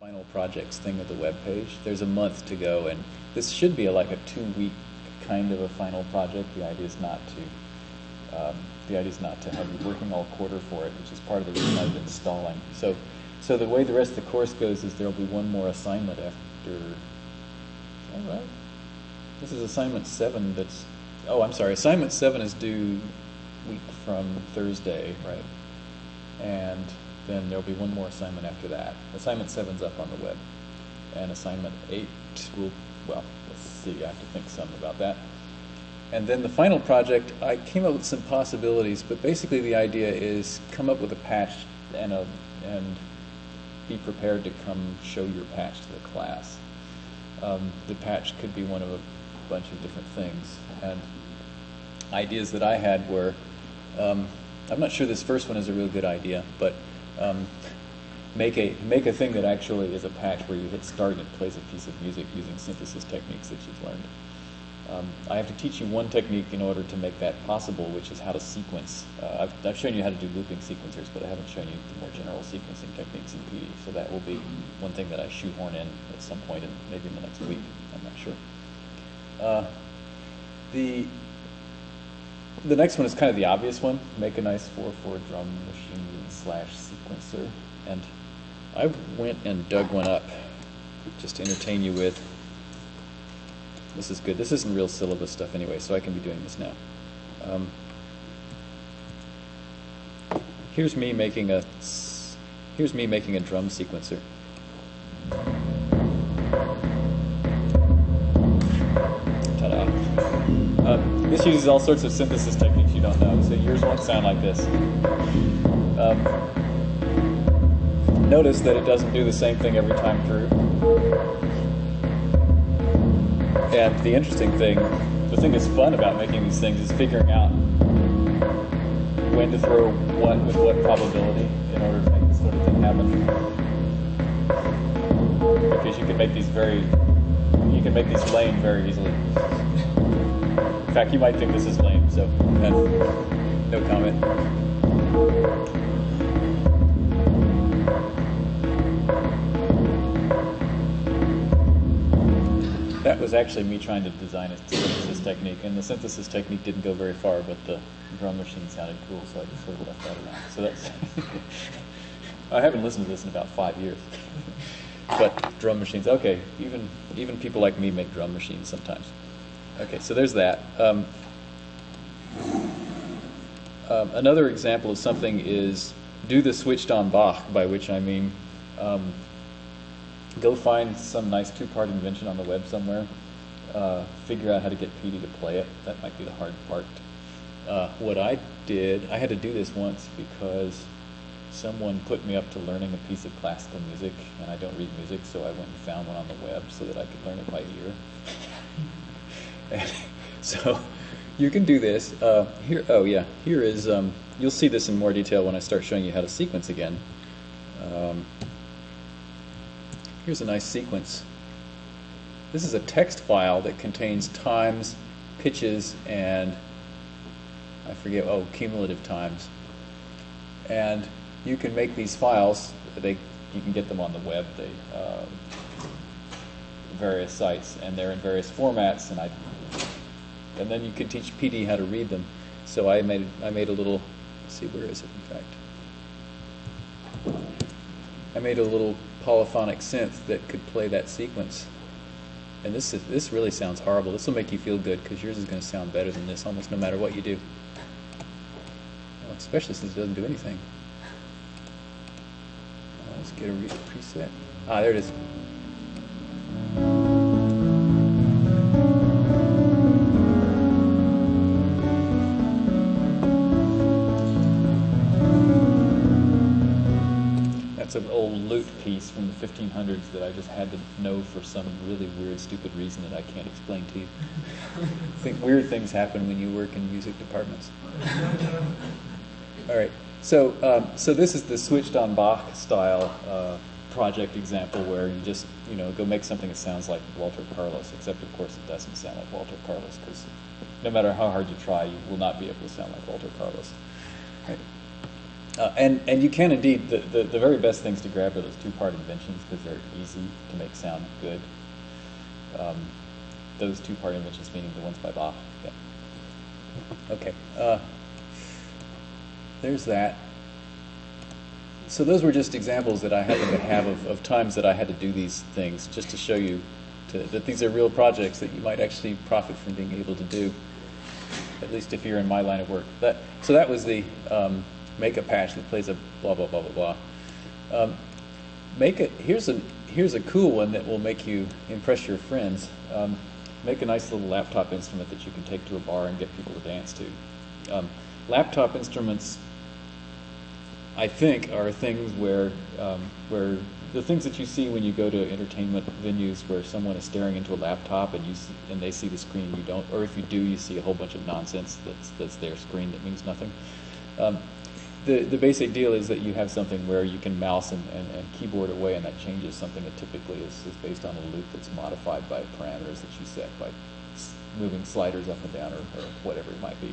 final projects thing of the web page. There's a month to go, and this should be a, like a two-week kind of a final project. The idea is not to um, the idea is not to have you working all quarter for it, which is part of the reason I've been stalling. So, so the way the rest of the course goes is there'll be one more assignment after. All right. This is assignment seven. That's oh, I'm sorry. Assignment seven is due week from Thursday, right? And then there'll be one more assignment after that. Assignment seven's up on the web, and assignment eight will well, let's see. I have to think some about that. And then the final project, I came up with some possibilities, but basically the idea is come up with a patch and a and be prepared to come show your patch to the class. Um, the patch could be one of a bunch of different things. And ideas that I had were, um, I'm not sure this first one is a real good idea, but um, make a make a thing that actually is a patch where you hit start and it plays a piece of music using synthesis techniques that you've learned. Um, I have to teach you one technique in order to make that possible, which is how to sequence. Uh, I've, I've, shown you how to do looping sequencers, but I haven't shown you the more general sequencing techniques in PD. So that will be one thing that I shoehorn in at some point, in, maybe in the next week. I'm not sure. Uh, the the next one is kind of the obvious one. Make a nice 4-4 drum machine slash sequencer. And I went and dug one up just to entertain you with. This is good. This isn't real syllabus stuff anyway, so I can be doing this now. Um, here's me making a here's me making a drum sequencer. Ta-da. Um, this uses all sorts of synthesis techniques you don't know, so yours won't sound like this. Um, notice that it doesn't do the same thing every time through. And the interesting thing, the thing that's fun about making these things is figuring out when to throw what with what probability in order to make this sort of thing happen. Because you can make these very, you can make these lame very easily. In fact, you might think this is lame, so eh, no comment. That was actually me trying to design a synthesis technique, and the synthesis technique didn't go very far, but the drum machine sounded cool, so I just sort of left that around. So that's. I haven't listened to this in about five years. but drum machines, okay, even even people like me make drum machines sometimes. Okay, so there's that. Um, um, another example of something is do the switched on Bach, by which I mean um, go find some nice two-part invention on the web somewhere. Uh, figure out how to get PD to play it. That might be the hard part. Uh, what I did, I had to do this once because someone put me up to learning a piece of classical music, and I don't read music, so I went and found one on the web so that I could learn it by ear. and so you can do this. Uh, here, oh yeah, here is. Um, you'll see this in more detail when I start showing you how to sequence again. Um, Here's a nice sequence. This is a text file that contains times, pitches, and I forget, oh, cumulative times. And you can make these files, they, you can get them on the web, they, uh, various sites, and they're in various formats, and I, and then you can teach PD how to read them. So I made, I made a little, see, where is it, in fact? I made a little polyphonic synth that could play that sequence. And this is, this really sounds horrible. This will make you feel good because yours is going to sound better than this almost no matter what you do. Well, especially since it doesn't do anything. let's get a preset. Ah, there it is. Lute piece from the 1500s that I just had to know for some really weird, stupid reason that I can't explain to you. I think weird things happen when you work in music departments. All right, so um, so this is the switched on Bach style uh, project example where you just you know go make something that sounds like Walter Carlos, except of course it doesn't sound like Walter Carlos because no matter how hard you try, you will not be able to sound like Walter Carlos. Right. Uh, and, and you can indeed, the, the, the very best things to grab are those two-part inventions because they're easy to make sound good. Um, those two-part inventions meaning the ones by Bach. Yeah. Okay. Uh, there's that. So those were just examples that I happen to have of, of times that I had to do these things, just to show you to, that these are real projects that you might actually profit from being able to do, at least if you're in my line of work. That, so that was the um, make a patch that plays a blah, blah, blah, blah, blah. Um, make it, here's a, here's a cool one that will make you impress your friends. Um, make a nice little laptop instrument that you can take to a bar and get people to dance to. Um, laptop instruments I think, are things where, um, where the things that you see when you go to entertainment venues where someone is staring into a laptop and you see, and they see the screen you don't, or if you do, you see a whole bunch of nonsense that's, that's their screen that means nothing. Um, the, the basic deal is that you have something where you can mouse and, and, and keyboard away and that changes something that typically is, is based on a loop that's modified by parameters that you set by moving sliders up and down or, or whatever it might be.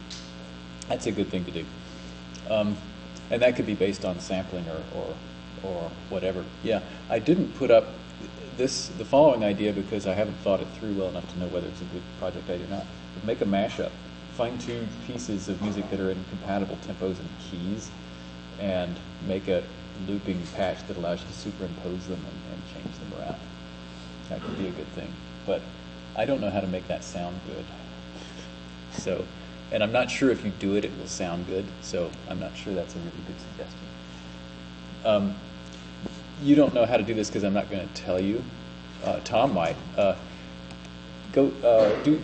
That's a good thing to do. Um, and that could be based on sampling or, or, or whatever. Yeah, I didn't put up this the following idea because I haven't thought it through well enough to know whether it's a good project idea or not. But make a mashup. Find two pieces of music that are in compatible tempos and keys, and make a looping patch that allows you to superimpose them and, and change them around. That could be a good thing. But I don't know how to make that sound good. So and I'm not sure if you do it, it will sound good. So I'm not sure that's a really good suggestion. Um, you don't know how to do this because I'm not going to tell you. Uh, Tom might. Uh, go uh, do.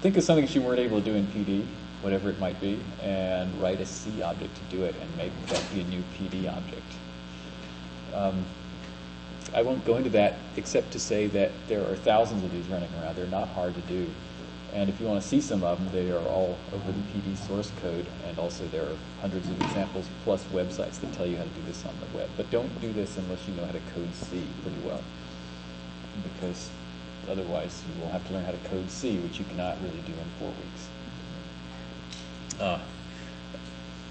Think of something that you weren't able to do in PD, whatever it might be, and write a C object to do it, and make that be a new PD object. Um, I won't go into that except to say that there are thousands of these running around. They're not hard to do. And if you want to see some of them, they are all over the PD source code, and also there are hundreds of examples plus websites that tell you how to do this on the web. But don't do this unless you know how to code C pretty well, because otherwise you will have to learn how to code C, which you cannot really do in four weeks. Uh,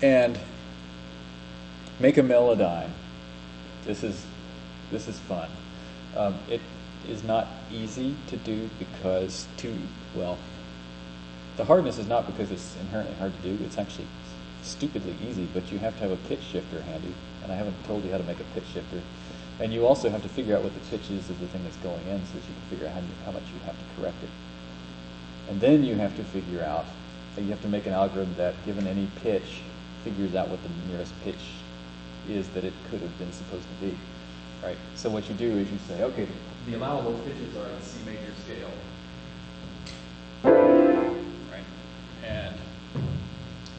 and make a Melodyne. This is this is fun. Um, it is not easy to do because to well the hardness is not because it's inherently hard to do, it's actually stupidly easy, but you have to have a pitch shifter handy, and I haven't told you how to make a pitch shifter. And you also have to figure out what the pitch is of the thing that's going in so that you can figure out how, how much you have to correct it. And then you have to figure out, you have to make an algorithm that, given any pitch, figures out what the nearest pitch is that it could have been supposed to be. Right? So what you do is you say, okay, the allowable pitches are in C major scale. And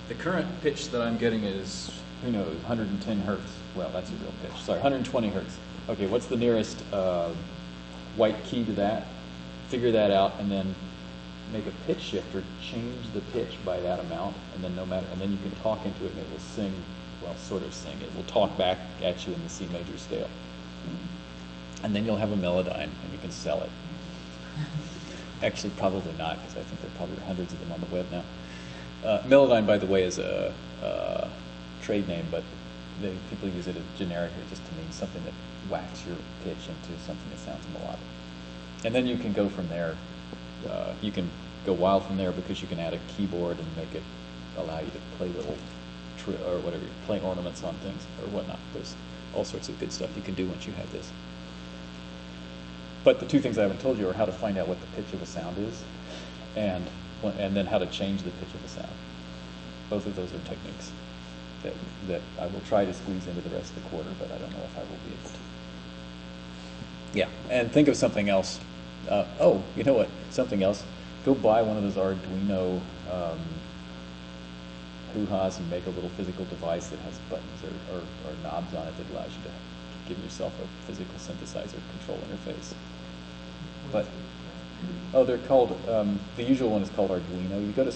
the current pitch that I'm getting is, who knows, 110 hertz. Well, that's a real pitch. Sorry, 120 hertz. Okay, what's the nearest uh, white key to that? Figure that out, and then make a pitch shifter, change the pitch by that amount, and then no matter, and then you can talk into it, and it will sing. Well, sort of sing. It will talk back at you in the C major scale, and then you'll have a Melodyne, and you can sell it. Actually, probably not, because I think there are probably hundreds of them on the web now. Uh, Melodyne, by the way, is a, a trade name, but they, people use it as generically just to mean something that whacks your pitch into something that sounds melodic. And then you can go from there. Uh, you can go wild from there because you can add a keyboard and make it allow you to play little or whatever, play ornaments on things or whatnot. There's all sorts of good stuff you can do once you have this. But the two things I haven't told you are how to find out what the pitch of a sound is and and then how to change the pitch of the sound. Both of those are techniques that, that I will try to squeeze into the rest of the quarter, but I don't know if I will be able to. Yeah, and think of something else. Uh, oh, you know what? Something else. Go buy one of those Arduino um, hoo-has and make a little physical device that has buttons or, or, or knobs on it that allows you to give yourself a physical synthesizer control interface. But Oh, they're called, um, the usual one is called Arduino. You go to,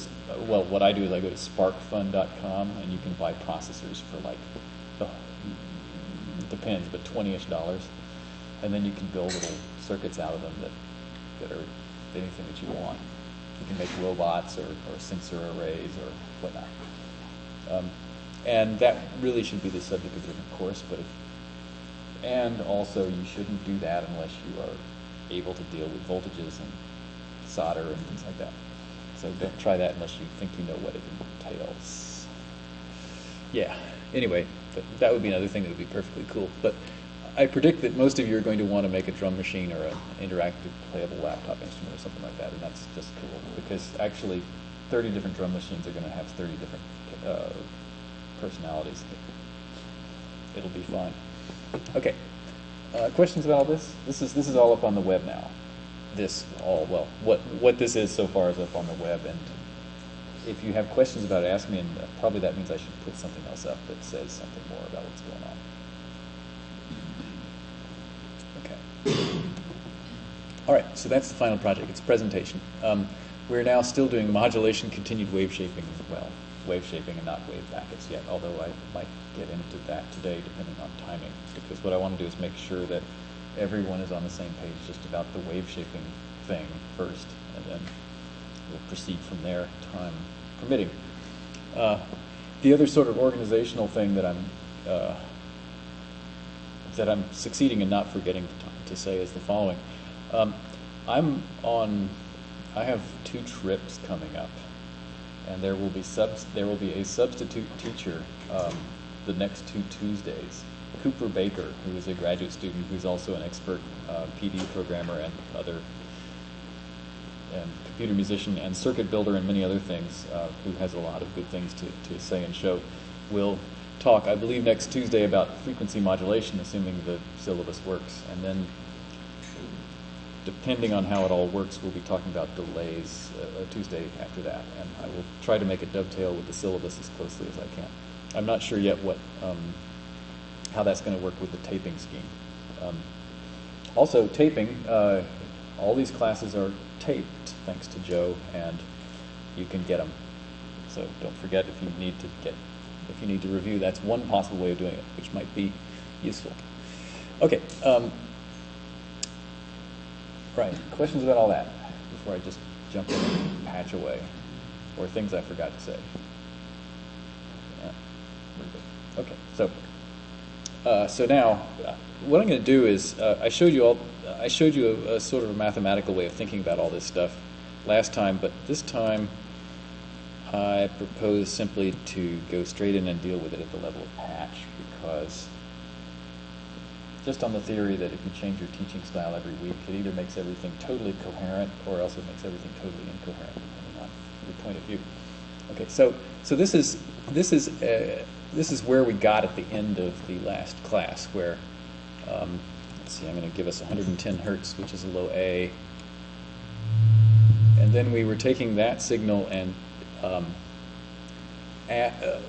well, what I do is I go to sparkfun.com and you can buy processors for like, oh, depends, but 20-ish dollars. And then you can build little circuits out of them that, that are anything that you want. You can make robots or, or sensor arrays or whatnot. Um, And that really should be the subject of a different course, but if, and also you shouldn't do that unless you are able to deal with voltages and solder and things like that. So don't try that unless you think you know what it entails. Yeah, anyway, that, that would be another thing that would be perfectly cool. But I predict that most of you are going to want to make a drum machine or an interactive playable laptop instrument or something like that, and that's just cool because actually 30 different drum machines are going to have 30 different uh, personalities. It'll be fun. Okay. Uh, questions about all this? This is this is all up on the web now. This all well, what what this is so far is up on the web, and if you have questions about it, ask me, and probably that means I should put something else up that says something more about what's going on. Okay. All right, so that's the final project. It's presentation. Um, we're now still doing modulation, continued wave shaping as well. Wave shaping and not wave packets yet, although I might get into that today depending on timing. Because what I want to do is make sure that everyone is on the same page just about the wave shaping thing first, and then we'll proceed from there, time permitting. Uh, the other sort of organizational thing that I'm uh, that I'm succeeding in not forgetting to, say is the following. Um, I'm on. I have two trips coming up, and there will be subs. There will be a substitute teacher um, the next two Tuesdays. Cooper Baker, who is a graduate student who's also an expert uh, PD programmer and other and computer musician and circuit builder and many other things, uh, who has a lot of good things to, to say and show, will talk, I believe, next Tuesday about frequency modulation, assuming the syllabus works. And then, depending on how it all works, we'll be talking about delays uh, Tuesday after that. And I will try to make it dovetail with the syllabus as closely as I can. I'm not sure yet what um, how that's going to work with the taping scheme. Um, also, taping, uh, all these classes are taped, thanks to Joe, and you can get them. So don't forget if you need to get, if you need to review, that's one possible way of doing it, which might be useful. Okay. Um, right. Questions about all that before I just jump in and patch away, or things I forgot to say. Yeah. Okay. So. Uh, so now, uh, what I'm going to do is, uh, I showed you all, I showed you a, a, sort of a mathematical way of thinking about all this stuff last time, but this time I propose simply to go straight in and deal with it at the level of patch because just on the theory that if you change your teaching style every week, it either makes everything totally coherent or else it makes everything totally incoherent, depending on your point of view. Okay, so so this is this is uh, this is where we got at the end of the last class, where, um, let's see, I'm going to give us 110 hertz, which is a low A. And then we were taking that signal and um, at, uh,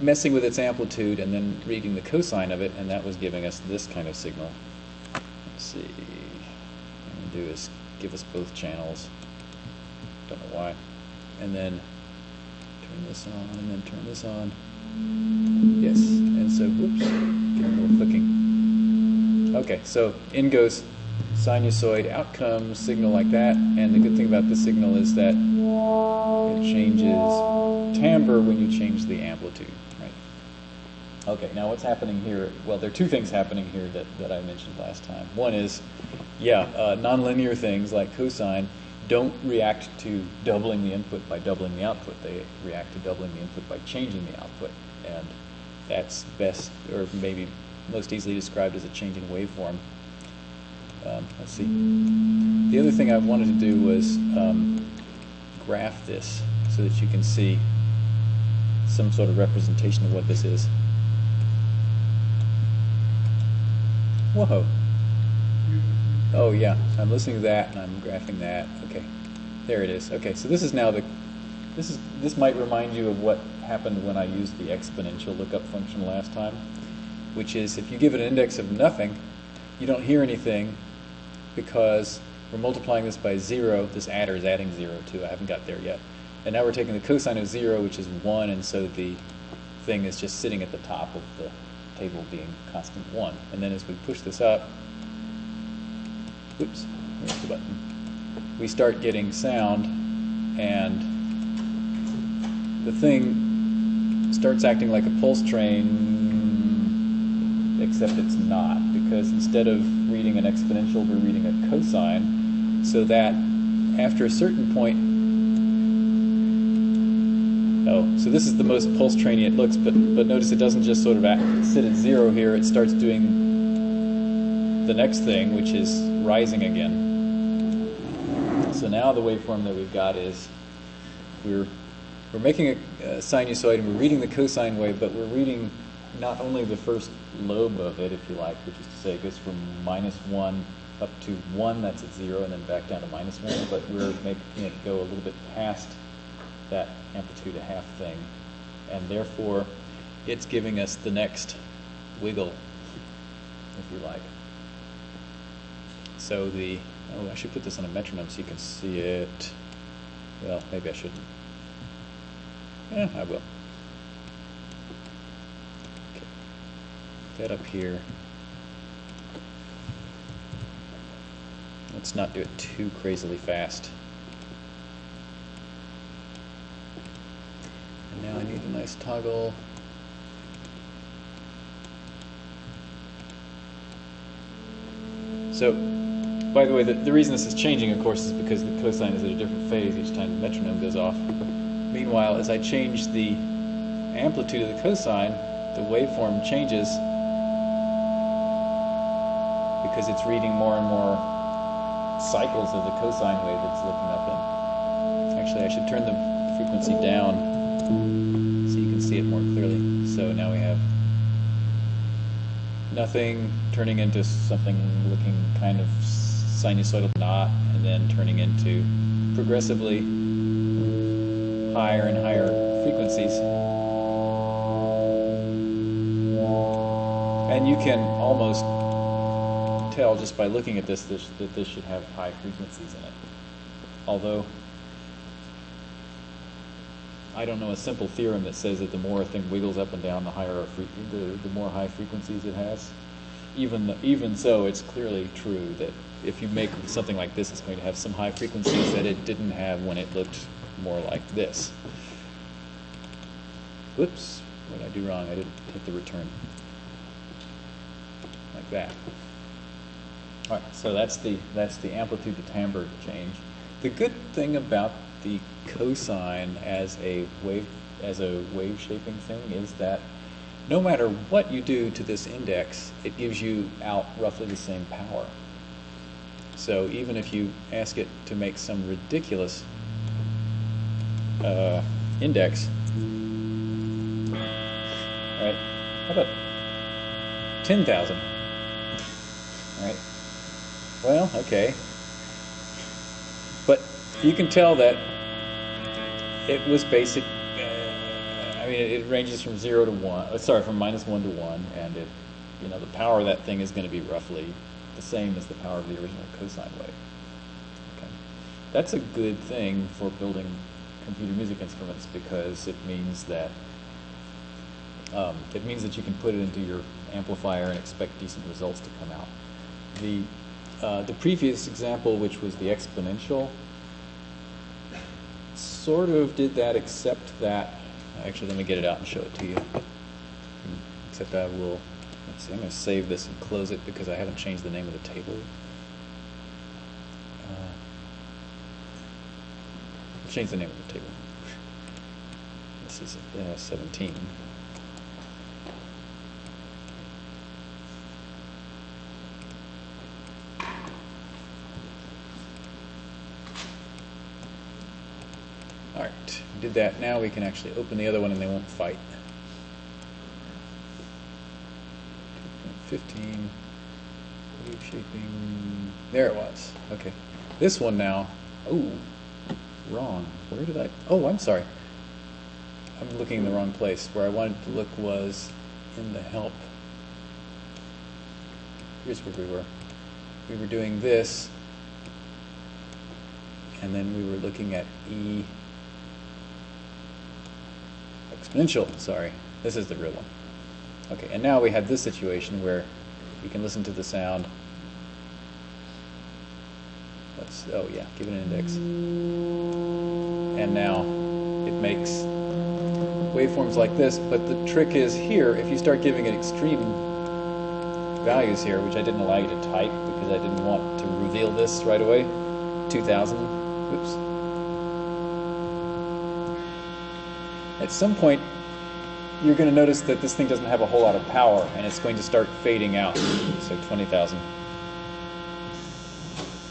messing with its amplitude and then reading the cosine of it, and that was giving us this kind of signal. Let's see. What do is give us both channels. Don't know why. And then turn this on and then turn this on. Yes, and so, whoops, get a little clicking. Okay, so in goes sinusoid, out comes signal like that, and the good thing about this signal is that it changes timbre when you change the amplitude, right? Okay, now what's happening here? Well, there are two things happening here that, that I mentioned last time. One is, yeah, uh, nonlinear things like cosine don't react to doubling the input by doubling the output. They react to doubling the input by changing the output. And that's best, or maybe most easily described as a change in waveform. Um, let's see. The other thing I wanted to do was um, graph this so that you can see some sort of representation of what this is. Whoa. Oh yeah, I'm listening to that and I'm graphing that. Okay, there it is. Okay, so this is now the, this is this might remind you of what happened when I used the exponential lookup function last time, which is if you give it an index of nothing, you don't hear anything because we're multiplying this by zero. This adder is adding zero too. I haven't got there yet. And now we're taking the cosine of zero, which is one, and so the thing is just sitting at the top of the table being constant one. And then as we push this up, oops, where's the button? We start getting sound, and the thing starts acting like a pulse train, except it's not, because instead of reading an exponential, we're reading a cosine, so that after a certain point, oh, so this is the most pulse trainy it looks, but, but notice it doesn't just sort of act, sit at zero here, it starts doing the next thing, which is rising again. So now the waveform that we've got is we're we're making a, a sinusoid and we're reading the cosine wave, but we're reading not only the first lobe of it, if you like, which is to say it goes from minus one up to one, that's at zero, and then back down to minus one, but we're making it go a little bit past that amplitude a half thing, and therefore it's giving us the next wiggle, if you like. So the, oh, I should put this on a metronome so you can see it. Well, maybe I shouldn't. Yeah, I will. Up here. Let's not do it too crazily fast. And now I need a nice toggle. So, by the way, the, the reason this is changing, of course, is because the cosine is at a different phase each time the metronome goes off. Meanwhile, as I change the amplitude of the cosine, the waveform changes because it's reading more and more cycles of the cosine wave it's looking up in. Actually, I should turn the frequency down so you can see it more clearly. So now we have nothing turning into something looking kind of sinusoidal knot and then turning into progressively higher and higher frequencies. And you can almost tell just by looking at this, this that this should have high frequencies in it. Although I don't know a simple theorem that says that the more a thing wiggles up and down, the higher the, the more high frequencies it has. Even even so, it's clearly true that if you make something like this, it's going to have some high frequencies that it didn't have when it looked more like this. Whoops, what did I do wrong? I didn't hit the return. Like that. So that's the that's the amplitude to timbre change. The good thing about the cosine as a wave as a wave shaping thing is that no matter what you do to this index, it gives you out roughly the same power. So even if you ask it to make some ridiculous uh, index, all right, how about 10,000? All right, well, okay. But you can tell that it was basic. Uh, I mean, it, it, ranges from zero to one. Uh, sorry, from minus one to one, and it, you know, the power of that thing is going to be roughly the same as the power of the original cosine wave. Okay, that's a good thing for building computer music instruments because it means that um, it means that you can put it into your amplifier and expect decent results to come out. The uh, the previous example, which was the exponential, sort of did that, except that. Actually, let me get it out and show it to you. Except I will. Let's see. I'm going to save this and close it because I haven't changed the name of the table. Uh, change the name of the table. This is uh, 17. Did that. Now we can actually open the other one and they won't fight. 15, wave shaping, there it was. Okay, this one now, oh, wrong. Where did I, oh, I'm sorry. I'm looking in the wrong place. Where I wanted to look was in the help. Here's where we were. We were doing this, and then we were looking at E exponential, sorry. This is the real one. Okay, and now we have this situation where you can listen to the sound. Let's, oh yeah, give it an index. And now it makes waveforms like this, but the trick is here, if you start giving it extreme values here, which I didn't allow you to type because I didn't want to reveal this right away, 2000, oops. At some point, you're going to notice that this thing doesn't have a whole lot of power and it's going to start fading out. So 20,000.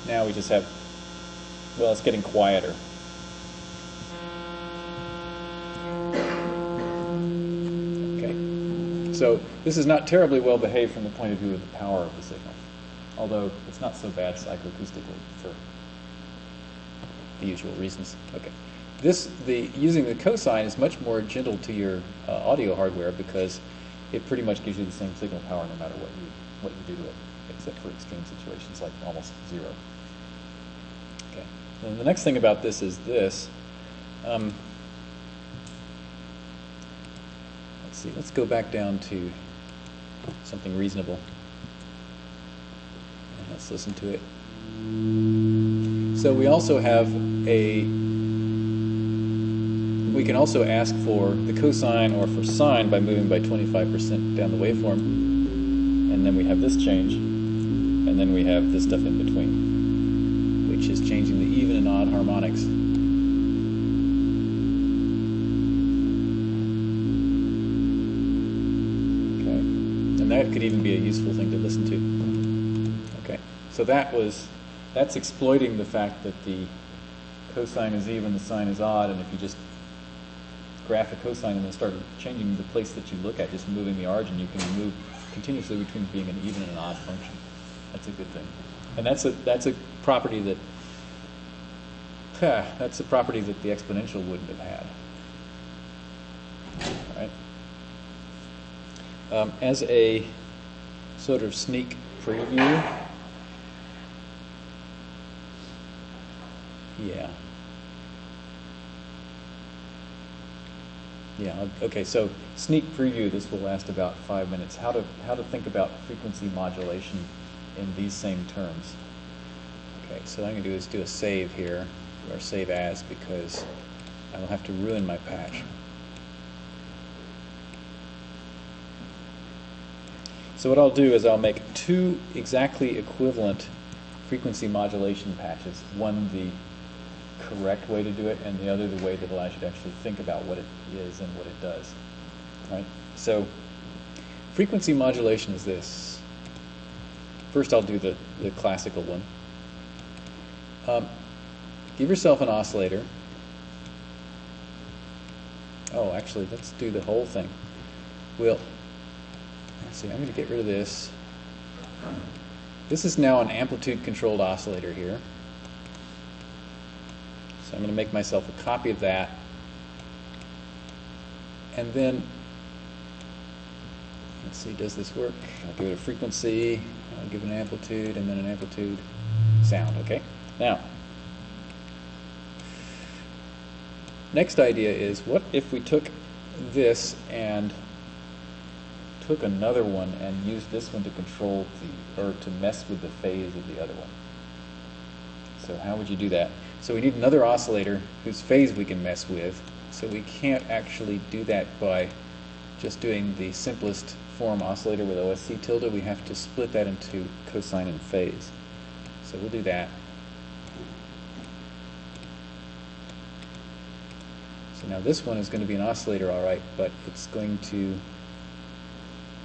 Now we just have, well, it's getting quieter. Okay. So this is not terribly well behaved from the point of view of the power of the signal, although it's not so bad psychoacoustically for the usual reasons. Okay. This, the, using the cosine is much more gentle to your uh, audio hardware because it pretty much gives you the same signal power no matter what you, what you do to it, except for extreme situations like almost zero. Okay. And the next thing about this is this. Um, let's see, let's go back down to something reasonable. And let's listen to it. So we also have a we can also ask for the cosine or for sine by moving by 25% down the waveform. And then we have this change. And then we have this stuff in between, which is changing the even and odd harmonics. Okay. And that could even be a useful thing to listen to. Okay. So that was, that's exploiting the fact that the cosine is even, the sine is odd, and if you just graph a cosine and then start changing the place that you look at, just moving the origin, you can move continuously between being an even and an odd function. That's a good thing. And that's a, that's a property that, huh, that's a property that the exponential wouldn't have had. All right? Um, as a sort of sneak preview, yeah. Yeah, okay, so sneak preview, this will last about five minutes. How to, how to think about frequency modulation in these same terms. Okay, so what I'm going to do is do a save here, or save as, because I will have to ruin my patch. So what I'll do is I'll make two exactly equivalent frequency modulation patches, one the correct way to do it, and the other the way that allows you to actually think about what it is and what it does. Right? So frequency modulation is this. First I'll do the, the classical one. Um, give yourself an oscillator. Oh, actually, let's do the whole thing. We'll, let's see, I'm going to get rid of this. This is now an amplitude controlled oscillator here. So I'm going to make myself a copy of that. And then, let's see, does this work? I'll give it a frequency, I'll give it an amplitude, and then an amplitude sound, okay? Now, next idea is what if we took this and took another one and used this one to control the, or to mess with the phase of the other one? So how would you do that? So we need another oscillator whose phase we can mess with. So we can't actually do that by just doing the simplest form oscillator with OSC tilde. We have to split that into cosine and phase. So we'll do that. So now this one is going to be an oscillator, all right, but it's going to,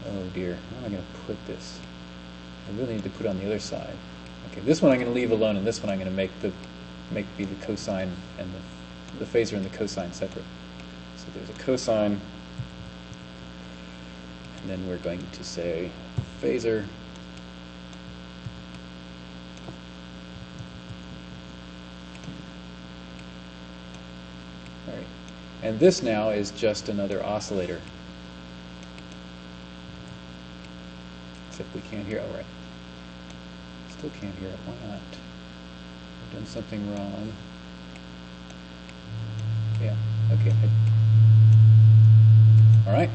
oh dear, how am I going to put this? I really need to put it on the other side. Okay, this one I'm going to leave alone, and this one I'm going to make the make be the cosine and the, the phasor and the cosine separate. So there's a cosine, and then we're going to say phasor. All right. And this now is just another oscillator. Except we can't hear, all right. Still can't hear it, why not? Done something wrong. Yeah, okay. All right.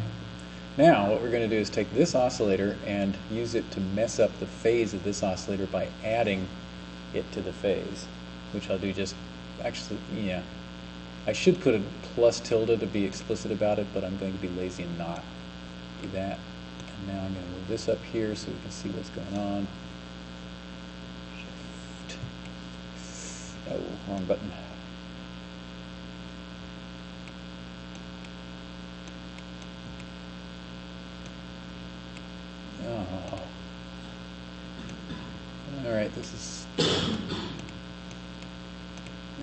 Now what we're going to do is take this oscillator and use it to mess up the phase of this oscillator by adding it to the phase, which I'll do just, actually, yeah. I should put a plus tilde to be explicit about it, but I'm going to be lazy and not do that. And now I'm going to move this up here so we can see what's going on. Shift. Oh, wrong button. Oh. All right, this is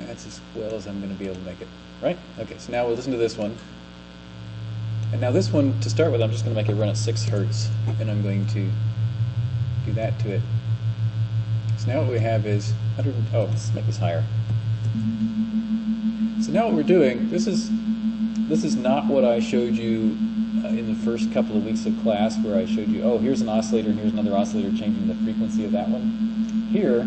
that's as well as I'm going to be able to make it, right? Okay, so now we'll listen to this one. And now this one, to start with, I'm just going to make it run at 6 hertz, and I'm going to do that to it. So now what we have is 100, oh, let's make this higher. So now what we're doing, this is, this is not what I showed you uh, in the first couple of weeks of class where I showed you, oh, here's an oscillator and here's another oscillator changing the frequency of that one. Here,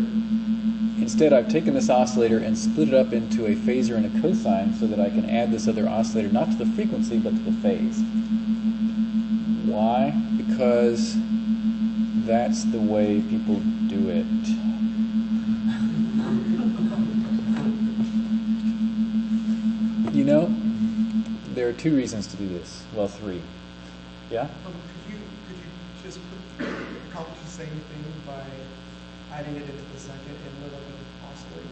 instead I've taken this oscillator and split it up into a phasor and a cosine so that I can add this other oscillator not to the frequency but to the phase. Why? Because that's the way people do it. There are two reasons to do this. Well, three. Yeah? Um, Could you, could you just put- accomplish the same thing by adding it into the second inlet of the oscillator?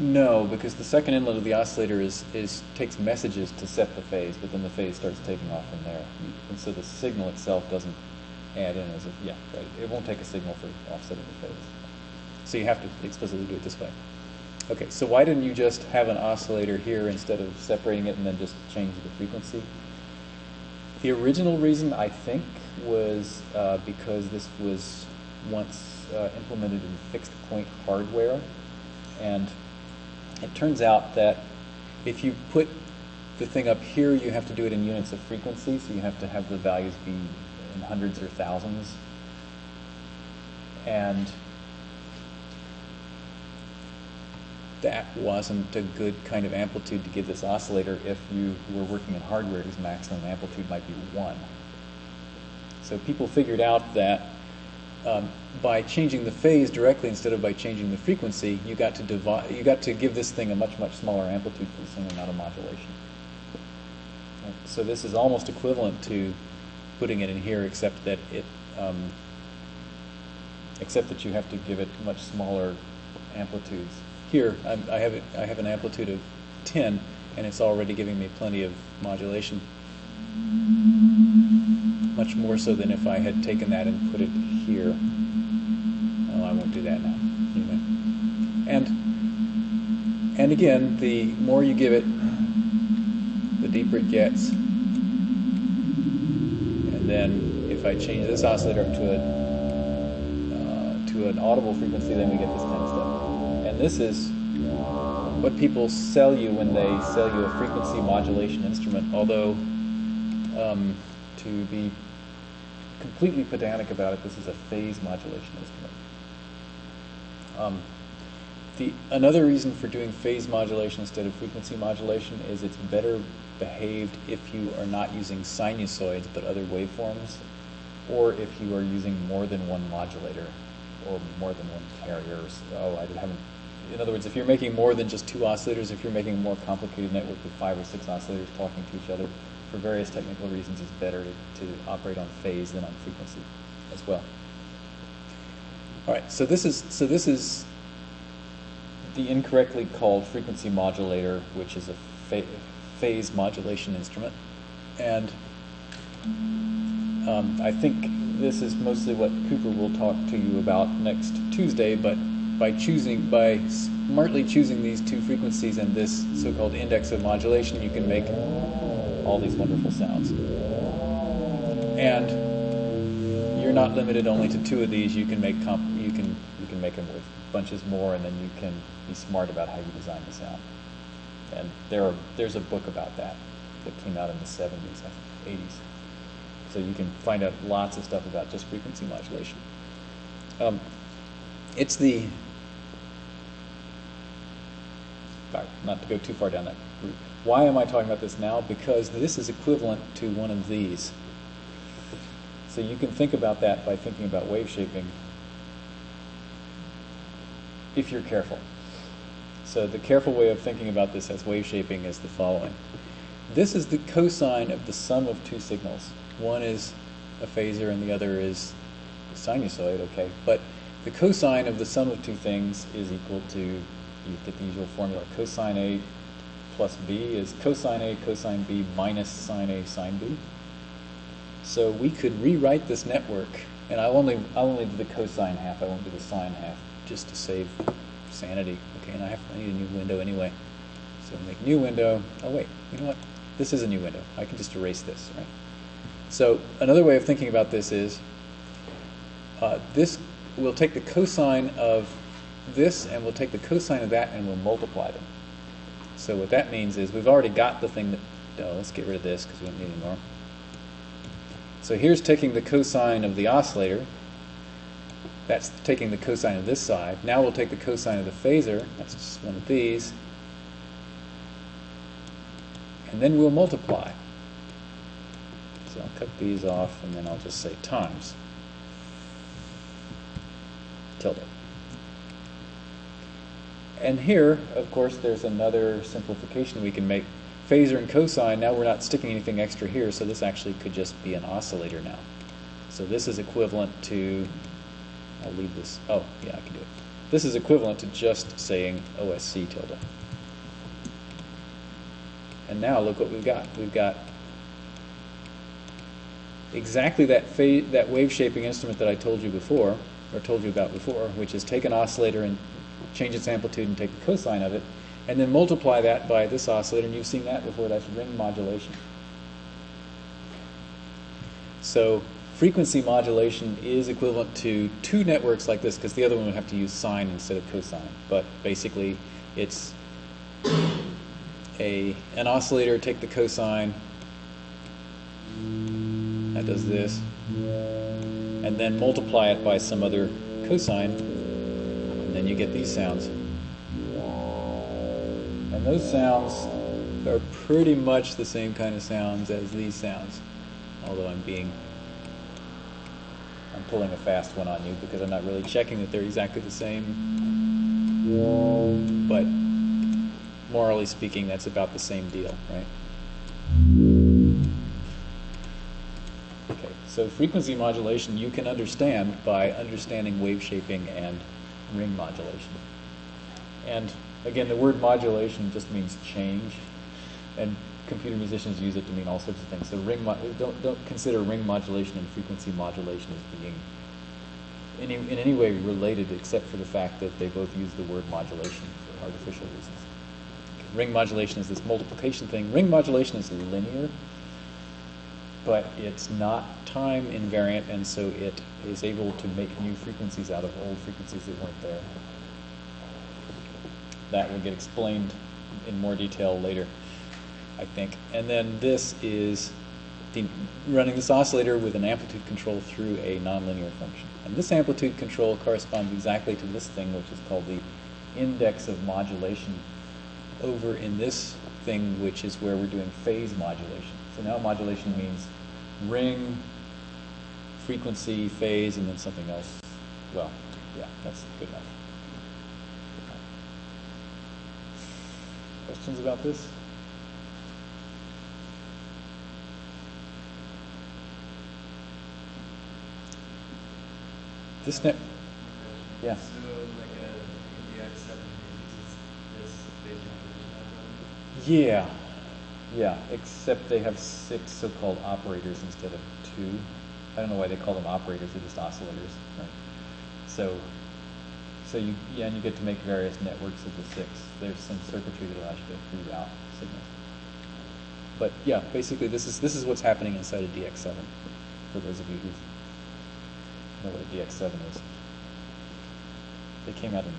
No, because the second inlet of the oscillator is, is takes messages to set the phase, but then the phase starts taking off from there. And so the signal itself doesn't add in as a, yeah, right. It won't take a signal for offsetting the phase. So you have to explicitly do it this way. Okay, so why didn't you just have an oscillator here instead of separating it and then just change the frequency? The original reason, I think, was uh, because this was once uh, implemented in fixed point hardware. And it turns out that if you put the thing up here, you have to do it in units of frequency, so you have to have the values be in hundreds or thousands. And that wasn't a good kind of amplitude to give this oscillator if you were working in hardware whose maximum amplitude might be one. So people figured out that um, by changing the phase directly instead of by changing the frequency, you got to divide, you got to give this thing a much much smaller amplitude for the same amount of modulation. So this is almost equivalent to putting it in here, except that it, um, except that you have to give it much smaller amplitudes. Here, I'm, I have have an amplitude of 10, and it's already giving me plenty of modulation. Much more so than if I had taken that and put it here. Oh, I won't do that now. Anyway. And, and again, the more you give it, the deeper it gets. And then if I change this oscillator to a uh, to an audible frequency, then we get this kind. And this is what people sell you when they sell you a frequency modulation instrument. Although, um, to be completely pedantic about it, this is a phase modulation instrument. Um, the, another reason for doing phase modulation instead of frequency modulation is it's better behaved if you are not using sinusoids but other waveforms, or if you are using more than one modulator or more than one carrier. Oh, I haven't. In other words, if you're making more than just two oscillators, if you're making a more complicated network with five or six oscillators talking to each other, for various technical reasons, it's better to, operate on phase than on frequency as well. All right, so this is so this is the incorrectly called frequency modulator, which is a phase modulation instrument, and um, I think this is mostly what Cooper will talk to you about next Tuesday. But by choosing, by smartly choosing these two frequencies and this so-called index of modulation, you can make all these wonderful sounds. And you're not limited only to two of these. You can make comp- you can you can make them with bunches more, and then you can be smart about how you design the sound. And there are there's a book about that that came out in the 70s, I think, 80s. So you can find out lots of stuff about just frequency modulation. Um, it's the sorry, not to go too far down that route. Why am I talking about this now? Because this is equivalent to one of these. So you can think about that by thinking about wave shaping if you're careful. So the careful way of thinking about this as wave shaping is the following. This is the cosine of the sum of two signals. One is a phasor and the other is a sinusoid, okay? But the cosine of the sum of two things is equal to, you get the usual formula, cosine A plus B is cosine A cosine B minus sine A sine B. So we could rewrite this network, and I'll only, I'll only do the cosine half, I won't do the sine half, just to save sanity. Okay, and I have, I need a new window anyway. So make new window, oh wait, you know what? This is a new window. I can just erase this, right? So another way of thinking about this is, uh, this, we'll take the cosine of this and we'll take the cosine of that and we'll multiply them. So what that means is we've already got the thing that, oh, let's get rid of this because we don't need any more. So here's taking the cosine of the oscillator. That's taking the cosine of this side. Now we'll take the cosine of the phasor. That's just one of these. And then we'll multiply. So I'll cut these off and then I'll just say times. Tilde. And here, of course, there's another simplification we can make. Phasor and cosine, now we're not sticking anything extra here, so this actually could just be an oscillator now. So this is equivalent to, I'll leave this, oh, yeah, I can do it. This is equivalent to just saying OSC tilde. And now look what we've got. We've got exactly that, that wave shaping instrument that I told you before, or told you about before, which is take an oscillator and change its amplitude and take the cosine of it, and then multiply that by this oscillator, and you've seen that before, that's ring modulation. So frequency modulation is equivalent to two networks like this, because the other one would have to use sine instead of cosine. But basically, it's a an oscillator, take the cosine, that does this, and then multiply it by some other cosine, and then you get these sounds. And those sounds are pretty much the same kind of sounds as these sounds, although I'm being, I'm pulling a fast one on you because I'm not really checking that they're exactly the same. But morally speaking, that's about the same deal, right? Okay, so frequency modulation you can understand by understanding wave shaping and ring modulation. And again, the word modulation just means change, and computer musicians use it to mean all sorts of things. So ring don't don't consider ring modulation and frequency modulation as being any, in any way related, except for the fact that they both use the word modulation for artificial reasons. Ring modulation is this multiplication thing. Ring modulation is linear, but it's not time invariant, and so it is able to make new frequencies out of old frequencies that weren't there. That will get explained in more detail later, I think. And then this is the, running this oscillator with an amplitude control through a nonlinear function. And this amplitude control corresponds exactly to this thing, which is called the index of modulation over in this thing, which is where we're doing phase modulation. So now modulation means ring, frequency, phase, and then something else. Well, yeah, that's good enough. Questions about this? This net, yeah. So like uh, a DX seven uses this phase modulation Yeah, yeah, except they have six so-called operators instead of two. I don't know why they call them operators, they're just oscillators, right? So, so you, yeah, and you get to make various networks of the six. There's some circuitry that allows you to reroute signals. But yeah, basically this is, this is what's happening inside of DX7, for those of you who know what a DX7 is. They came out in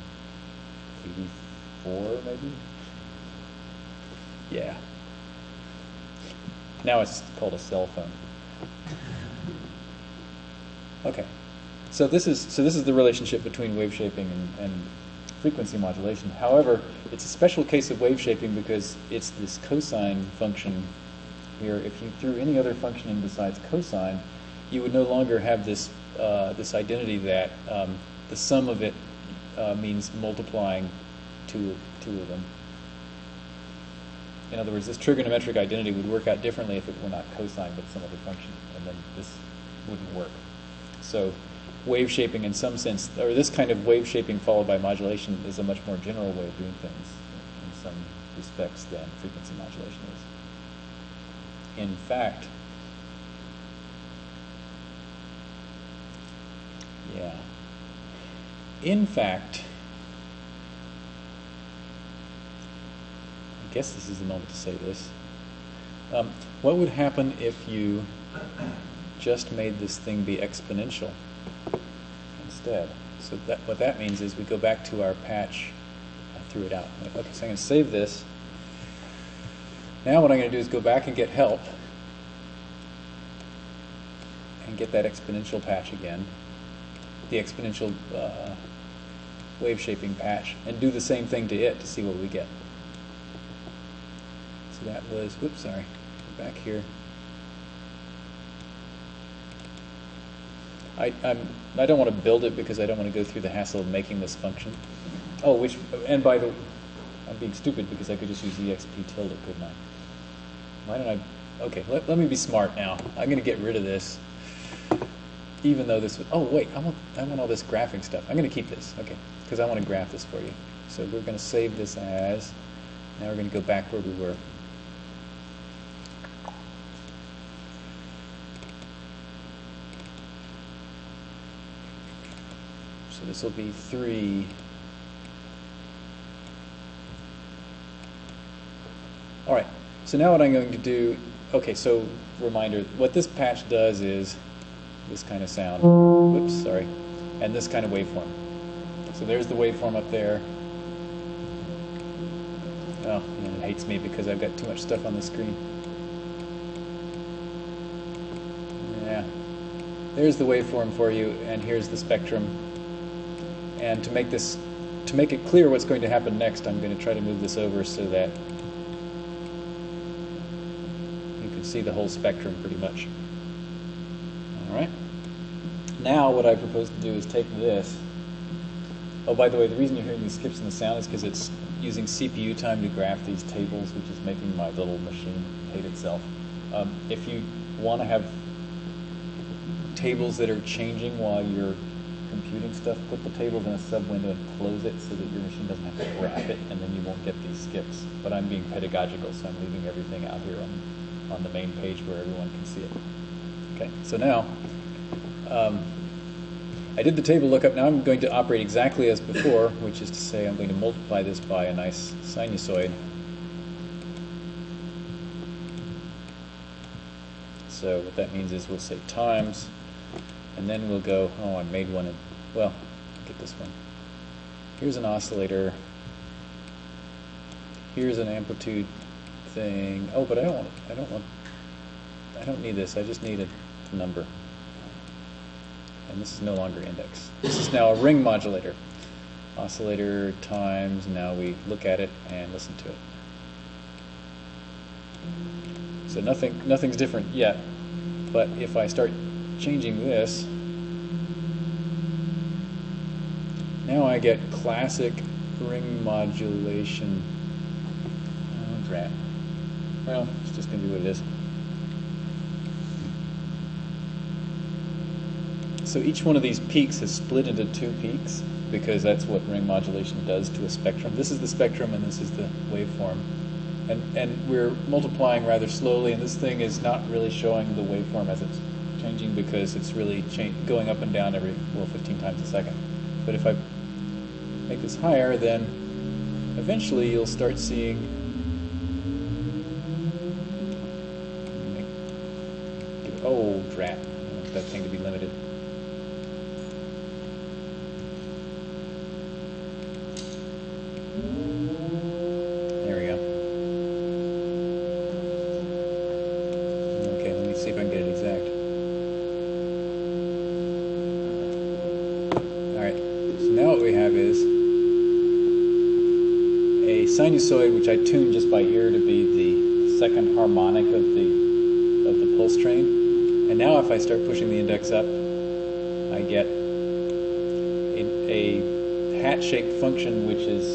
84, maybe? Yeah. Now it's called a cell phone. Okay. So this is so this is the relationship between wave shaping and, and frequency modulation. However, it's a special case of wave shaping because it's this cosine function here. If you threw any other function in besides cosine, you would no longer have this uh, this identity that um, the sum of it uh, means multiplying two, two of them. In other words, this trigonometric identity would work out differently if it were not cosine but some other function, and then this wouldn't work. So wave shaping in some sense, or this kind of wave shaping followed by modulation is a much more general way of doing things in some respects than frequency modulation is. In fact, yeah. In fact, I guess this is the moment to say this. Um, what would happen if you just made this thing be exponential instead? So that what that means is we go back to our patch. I threw it out. Okay, so I'm going to save this. Now what I'm going to do is go back and get help and get that exponential patch again, the exponential uh, wave shaping patch, and do the same thing to it to see what we get. That was, whoops, sorry, back here. I, I'm, I don't want to build it because I don't want to go through the hassle of making this function. Oh, which, and by the, I'm being stupid because I could just use exp tilde, couldn't I? Why don't I, okay, let, let me be smart now. I'm going to get rid of this, even though this, was, oh wait, I want, I want all this graphing stuff. I'm going to keep this, okay, because I want to graph this for you. So we're going to save this as, now we're going to go back where we were. This will be three. All right, so now what I'm going to do, okay, so reminder, what this patch does is this kind of sound, whoops, sorry, and this kind of waveform. So there's the waveform up there. Oh, and it hates me because I've got too much stuff on the screen. Yeah, there's the waveform for you, and here's the spectrum. And to make this, to make it clear what's going to happen next, I'm going to try to move this over so that you can see the whole spectrum pretty much. All right. Now what I propose to do is take this. Oh, by the way, the reason you're hearing these skips in the sound is because it's using CPU time to graph these tables, which is making my little machine hate itself. Um, if you want to have tables that are changing while you're computing stuff, put the tables in a sub window and close it so that your machine doesn't have to graph it, and then you won't get these skips. But I'm being pedagogical, so I'm leaving everything out here on, on the main page where everyone can see it. Okay, so now, um, I did the table lookup. Now I'm going to operate exactly as before, which is to say I'm going to multiply this by a nice sinusoid. So what that means is we'll say times, and then we'll go, oh, I made one, in, well, get this one. Here's an oscillator. Here's an amplitude thing. Oh, but I don't want, I don't want, I don't need this. I just need a number. And this is no longer index. This is now a ring modulator. Oscillator times, now we look at it and listen to it. So nothing, nothing's different yet. But if I start changing this, now I get classic ring modulation. Oh, drat. Well, it's just going to be what it is. So each one of these peaks is split into two peaks because that's what ring modulation does to a spectrum. This is the spectrum and this is the waveform. And, and we're multiplying rather slowly and this thing is not really showing the waveform as it's changing because it's really going up and down every, well, 15 times a second. But if I make this higher, then eventually you'll start seeing oh drat, I want that thing to be limited. There we go. Okay, let me see if I can get it exact. Alright, so now what we have is a sinusoid which I tuned just by ear to be the second harmonic of the of the pulse train. And now if I start pushing the index up, I get a, a hat-shaped function which is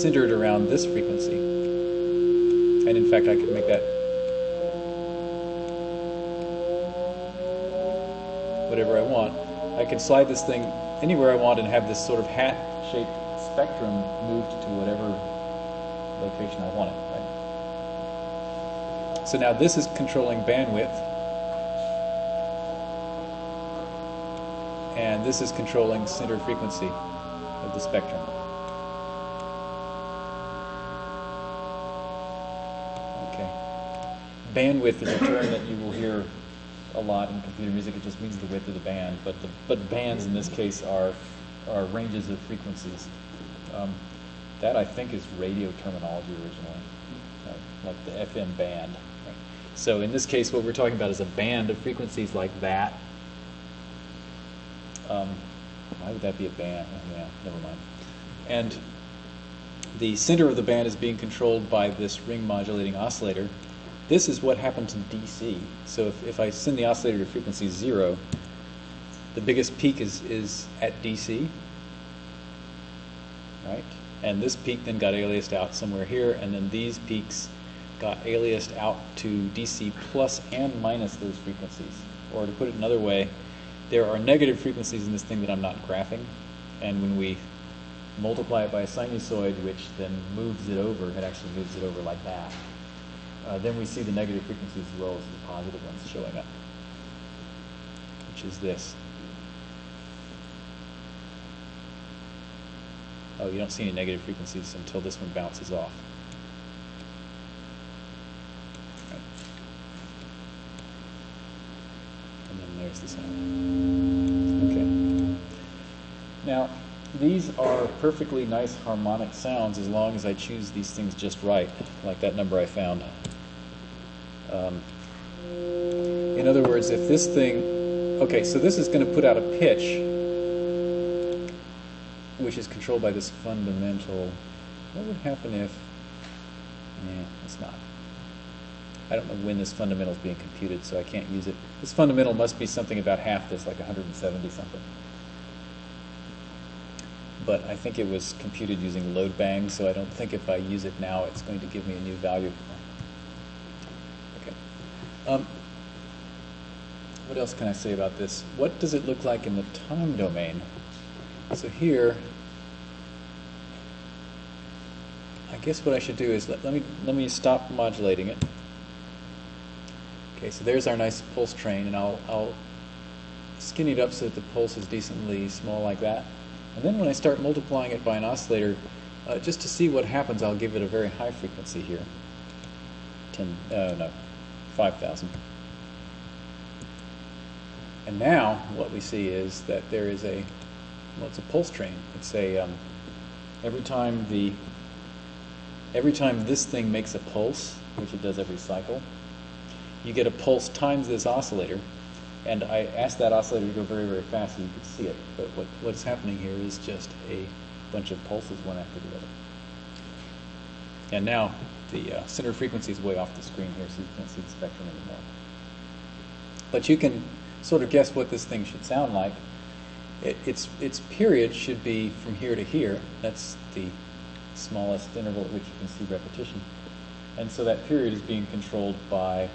centered around this frequency. And in fact, I could make that whatever I want. I can slide this thing anywhere I want and have this sort of hat-shaped spectrum moved to whatever location I want it. Right? So now this is controlling bandwidth, and this is controlling center frequency of the spectrum. Okay. Bandwidth is a term that you will hear a lot in computer music. It just means the width of the band, but the, but bands in this case are are ranges of frequencies. Um, that I think is radio terminology originally, uh, like the FM band. So in this case, what we're talking about is a band of frequencies like that. Um, why would that be a band? Oh, yeah, never mind. And the center of the band is being controlled by this ring modulating oscillator. This is what happens in DC. So if, if I send the oscillator to frequency zero, the biggest peak is, is at DC, right? And this peak then got aliased out somewhere here, and then these peaks got aliased out to DC plus and minus those frequencies. Or to put it another way, there are negative frequencies in this thing that I'm not graphing, and when we multiply it by a sinusoid, which then moves it over, it actually moves it over like that, uh, then we see the negative frequencies as well as the positive ones showing up, which is this. Oh, you don't see any negative frequencies until this one bounces off. Right. And then there's the sound. Okay. Now, these are perfectly nice harmonic sounds as long as I choose these things just right, like that number I found. Um, in other words, if this thing, okay, so this is going to put out a pitch, which is controlled by this fundamental. What would happen if? Yeah, it's not. I don't know when this fundamental is being computed, so I can't use it. This fundamental must be something about half this, like 170 something. But I think it was computed using load bang, so I don't think if I use it now, it's going to give me a new value. Okay. Um, what else can I say about this? What does it look like in the time domain? So here, I guess what I should do is let, let me let me stop modulating it. Okay, so there's our nice pulse train, and I'll I'll skinny it up so that the pulse is decently small like that. And then when I start multiplying it by an oscillator, uh, just to see what happens, I'll give it a very high frequency here. 10, uh, no, 5,000. And now what we see is that there is a, well, it's a pulse train. It's a, um, every time the, every time this thing makes a pulse, which it does every cycle, you get a pulse times this oscillator. And I asked that oscillator to go very, very fast so you could see it. But what, what's happening here is just a bunch of pulses, one after the other. And now the uh, center frequency is way off the screen here, so you can't see the spectrum anymore. But you can sort of guess what this thing should sound like. It, its, its period should be from here to here. That's the smallest interval at which you can see repetition. And so that period is being controlled by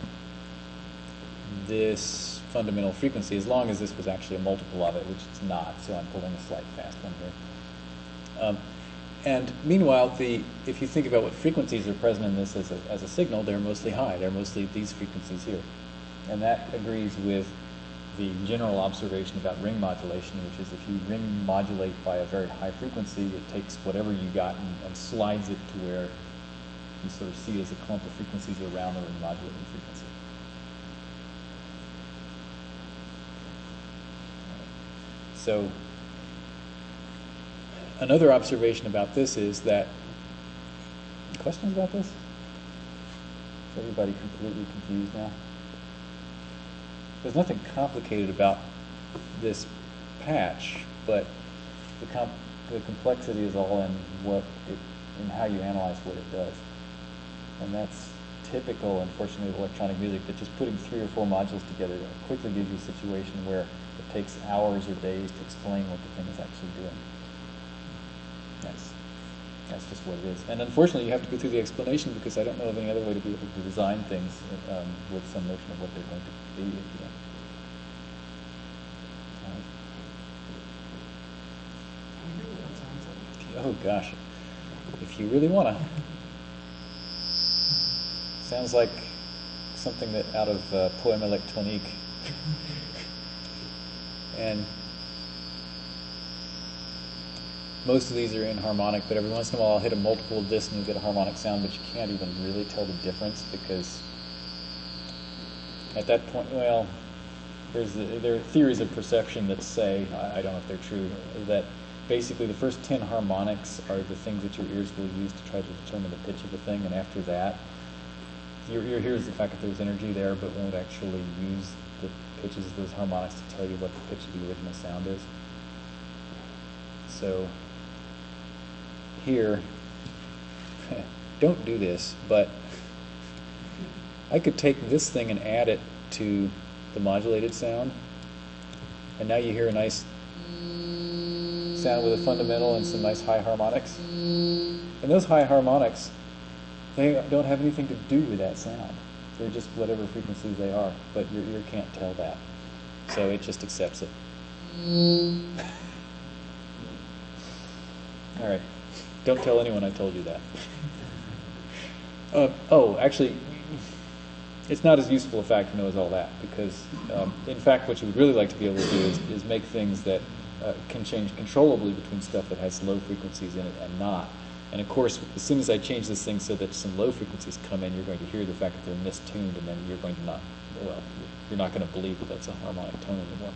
this fundamental frequency, as long as this was actually a multiple of it, which it's not, so I'm pulling a slight fast one here. Um, and meanwhile, the, if you think about what frequencies are present in this as a, as a signal, they're mostly high. They're mostly these frequencies here. And that agrees with the general observation about ring modulation, which is if you ring modulate by a very high frequency, it takes whatever you got and, and slides it to where you sort of see it as a clump of frequencies around the ring modulating frequency. So another observation about this is that questions about this? Is everybody completely confused now? There's nothing complicated about this patch, but the, the complexity is all in what it, in how you analyze what it does. And that's typical, unfortunately, of electronic music, that just putting three or four modules together quickly gives you a situation where it takes hours or days to explain what the thing is actually doing. That's just what it is. And unfortunately, you have to go through the explanation because I don't know of any other way to be able to design things um, with some notion of what they're going to be. you like? Oh gosh, if you really wanna. Sounds like something that out of uh, Poème électronique. and most of these are in harmonic, but every once in a while I'll hit a multiple disc and you get a harmonic sound, but you can't even really tell the difference because at that point, well, there's the, there are theories of perception that say, I, I don't know if they're true, that basically the first 10 harmonics are the things that your ears will use to try to determine the pitch of a thing, and after that, your ear hears the fact that there's energy there, but won't actually use the pitches of those harmonics to tell you what the pitch of the original sound is. So, here, don't do this, but I could take this thing and add it to the modulated sound, and now you hear a nice sound with a fundamental and some nice high harmonics. And those high harmonics, they don't have anything to do with that sound. They're just whatever frequencies they are, but your ear can't tell that. So it just accepts it. All right. Don't tell anyone I told you that. Uh, oh, actually, it's not as useful a fact to know as all that because, um, in fact, what you would really like to be able to do is, is make things that uh, can change controllably between stuff that has low frequencies in it and not. And of course, as soon as I change this thing so that some low frequencies come in, you're going to hear the fact that they're mistuned, and then you're going to not, well, you're not going to believe that that's a harmonic tone anymore.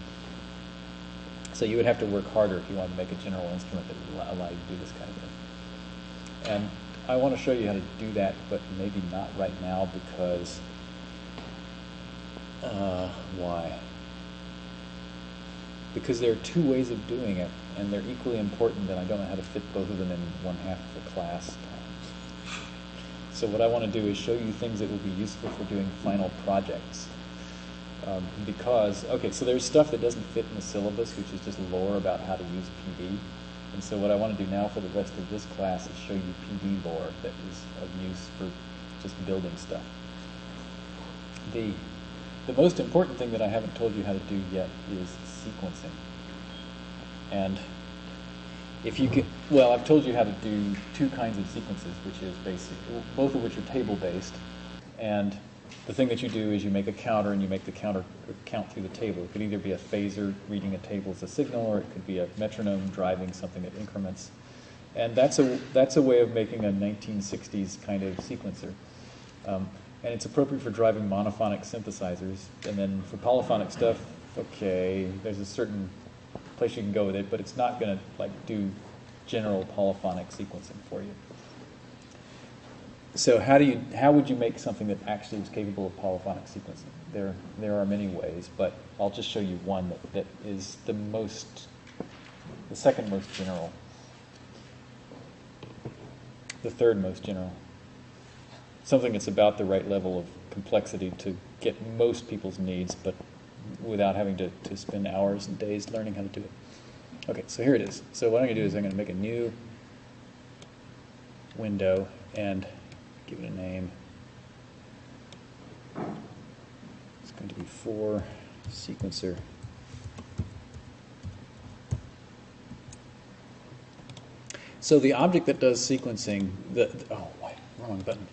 So you would have to work harder if you wanted to make a general instrument that would allow- allow you to do this kind of thing. And I want to show you how to do that, but maybe not right now because, uh, why? Because there are two ways of doing it, and they're equally important, and I don't know how to fit both of them in one half of the class. So what I want to do is show you things that will be useful for doing final projects. Um, because, okay, so there's stuff that doesn't fit in the syllabus, which is just lore about how to use PD. And so what I want to do now for the rest of this class is show you PD lore that is of use for just building stuff. The, the most important thing that I haven't told you how to do yet is sequencing. And if you can, well, I've told you how to do two kinds of sequences, which is basic, both of which are table-based. And the thing that you do is you make a counter and you make the counter count through the table. It could either be a phasor reading a table as a signal, or it could be a metronome driving something that increments. And that's a, that's a way of making a 1960s kind of sequencer. Um, and it's appropriate for driving monophonic synthesizers. And then for polyphonic stuff, okay, there's a certain place you can go with it, but it's not going to like do general polyphonic sequencing for you. So how do you how would you make something that actually is capable of polyphonic sequencing? There there are many ways, but I'll just show you one that, that is the most the second most general. The third most general. Something that's about the right level of complexity to get most people's needs, but without having to, to spend hours and days learning how to do it. Okay, so here it is. So what I'm going to do is I'm going to make a new window and give it a name. It's going to be for sequencer. So the object that does sequencing, the, oh, wrong button.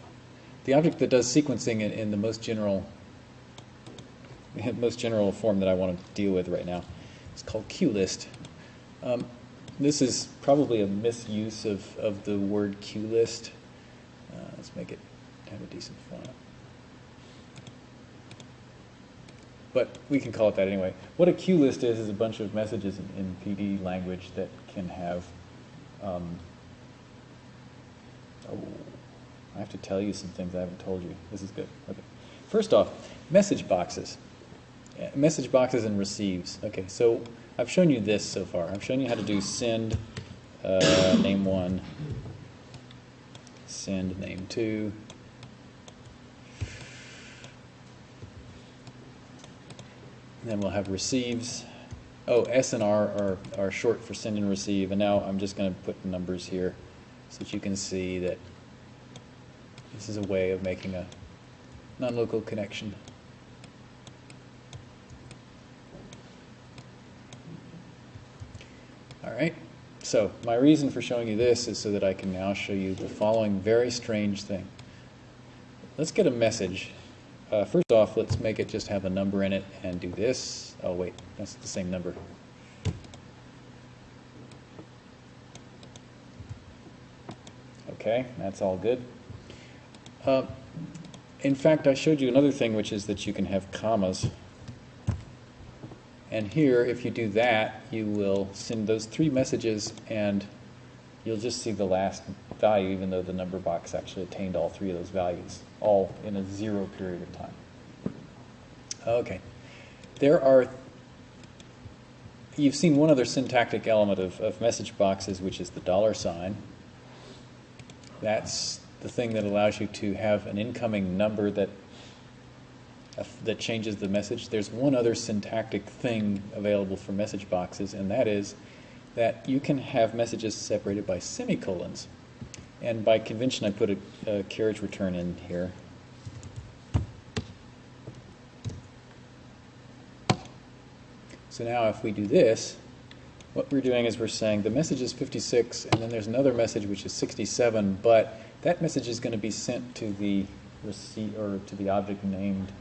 The object that does sequencing in, in the most general, most general form that I want to deal with right now is called QList. Um, this is probably a misuse of, of the word QList. Let's make it have a decent font. But we can call it that anyway. What a queue list is is a bunch of messages in, in PD language that can have. Um, oh, I have to tell you some things I haven't told you. This is good. Okay. First off, message boxes. Uh, Message boxes and receives. Okay, so I've shown you this so far. I've shown you how to do send, uh, name one, send name two. And then we'll have receives. Oh, S and R are, are short for send and receive, and now I'm just going to put numbers here so that you can see that this is a way of making a non-local connection. All right, so my reason for showing you this is so that I can now show you the following very strange thing. Let's get a message. Uh, first off, let's make it just have a number in it and do this. Oh, wait, that's the same number. Okay, that's all good. Uh, in fact, I showed you another thing, which is that you can have commas. And here, if you do that, you will send those three messages and you'll just see the last value, even though the number box actually attained all three of those values, all in a zero period of time. Okay. There are, you've seen one other syntactic element of, of message boxes, which is the dollar sign. That's the thing that allows you to have an incoming number that that changes the message. There's one other syntactic thing available for message boxes, and that is that you can have messages separated by semicolons. And by convention, I put a, a carriage return in here. So now if we do this, what we're doing is we're saying the message is 56, and then there's another message which is 67, but that message is going to be sent to the receipt or to the object named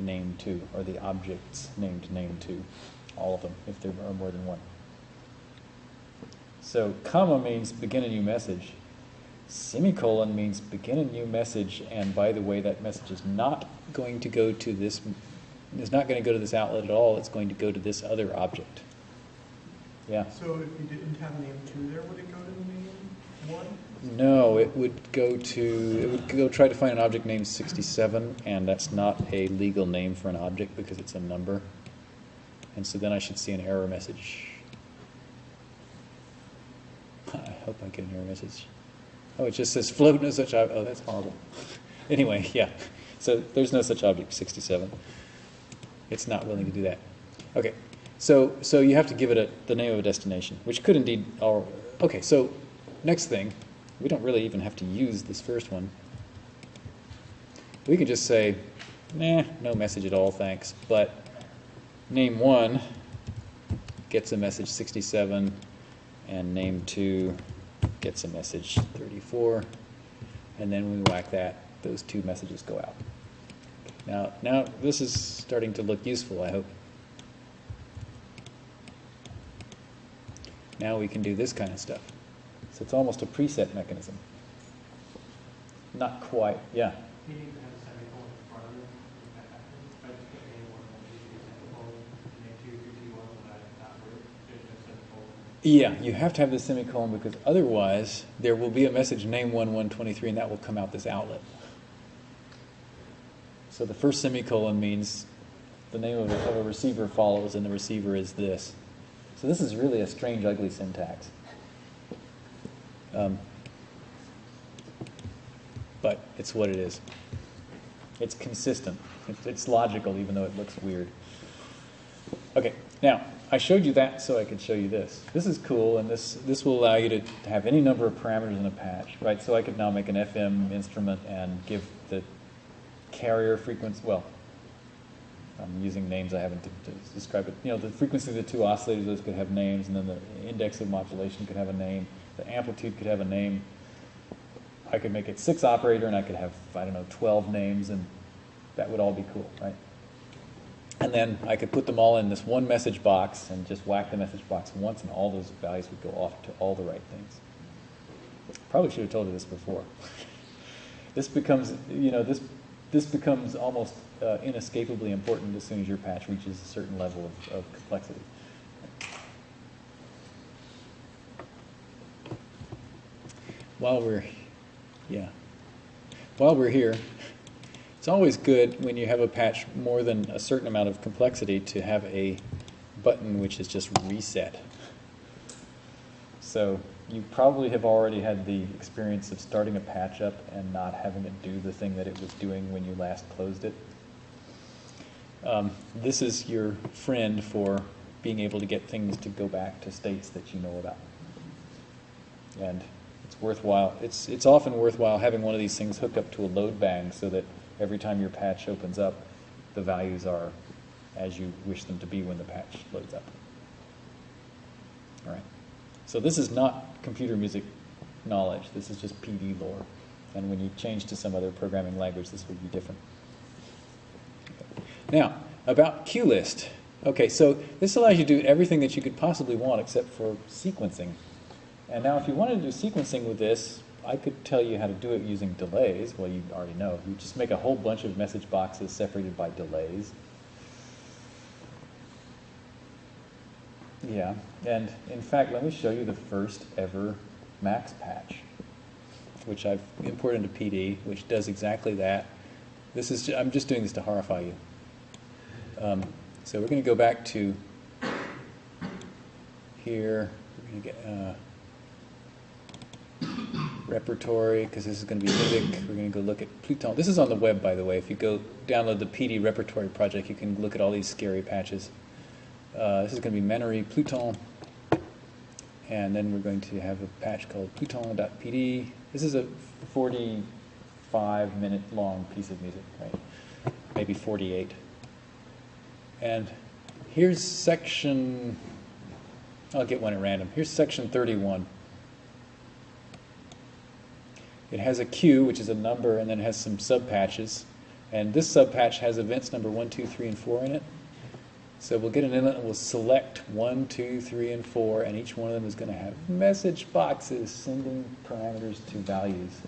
name two, or the objects named name two, all of them, if there are more than one. So comma means begin a new message. Semicolon means begin a new message, and by the way, that message is not going to go to this, is not going to go to this outlet at all, it's going to go to this other object. Yeah? So if you didn't have name two there, would it go to name one? No, it would go to, it would go try to find an object named 67, and that's not a legal name for an object because it's a number. And so then I should see an error message. I hope I get an error message. Oh, it just says float no such object. Oh, that's horrible. anyway, yeah. So there's no such object, 67. It's not willing to do that. Okay, so so you have to give it a, the name of a destination, which could indeed. Or okay, so next thing, we don't really even have to use this first one. We can just say, nah, no message at all, thanks. But name one gets a message 67, and name two gets a message 34. And then when we whack that, those two messages go out. Now, now this is starting to look useful, I hope. Now we can do this kind of stuff. So it's almost a preset mechanism. Not quite, yeah. You have a semicolon in front of it. if that happens. If I just put name one, one, two, three, semicolon, name two, three, two, one, when I not root, there's no semicolon. Yeah, you have to have the semicolon because otherwise there will be a message name 1123 and that will come out this outlet. So the first semicolon means the name of a, of a receiver follows and the receiver is this. So this is really a strange, ugly syntax. Um, but it's what it is. It's consistent. It's, logical, even though it looks weird. Okay, now I showed you that so I could show you this. This is cool, and this this will allow you to have any number of parameters in a patch, right? So I could now make an FM instrument and give the carrier frequency. Well, I'm using names I haven't to, to describe it. You know, the frequency of the two oscillators; could have names, and then the index of modulation could have a name. The amplitude could have a name. I could make it six operator, and I could have I don't know 12 names, and that would all be cool, right? And then I could put them all in this one message box and just whack the message box once, and all those values would go off to all the right things. Probably should have told you this before. this becomes, you know, this this becomes almost uh, inescapably important as soon as your patch reaches a certain level of, of complexity. While we're, yeah, while we're here, it's always good when you have a patch more than a certain amount of complexity to have a button which is just reset. So you probably have already had the experience of starting a patch up and not having it do the thing that it was doing when you last closed it. Um, this is your friend for being able to get things to go back to states that you know about. And It's worthwhile. It's, it's often worthwhile having one of these things hooked up to a load bang so that every time your patch opens up, the values are as you wish them to be when the patch loads up. All right. So this is not computer music knowledge. This is just PD lore. And when you change to some other programming language, this will be different. Now, about QList. Okay, so this allows you to do everything that you could possibly want except for sequencing. And now if you wanted to do sequencing with this, I could tell you how to do it using delays. Well, you already know. You just make a whole bunch of message boxes separated by delays. Yeah, and in fact, let me show you the first ever Max patch, which I've imported into PD, which does exactly that. This is, I'm just doing this to horrify you. Um, so we're going to go back to here. We're going to get uh, repertory because this is going to be Livic. We're going to go look at Pluton. This is on the web, by the way. If you go download the PD repertory project, you can look at all these scary patches. Uh, this is going to be Manoury Pluton. And then we're going to have a patch called Pluton.pd. This is a 45 minute long piece of music, right? Maybe 48. And here's section, I'll get one at random. Here's section 31. It has a queue, which is a number, and then it has some subpatches. And this subpatch has events number 1, 2, 3, and 4 in it. So we'll get an inlet and we'll select 1, 2, 3, and 4, and each one of them is going to have message boxes sending parameters to values.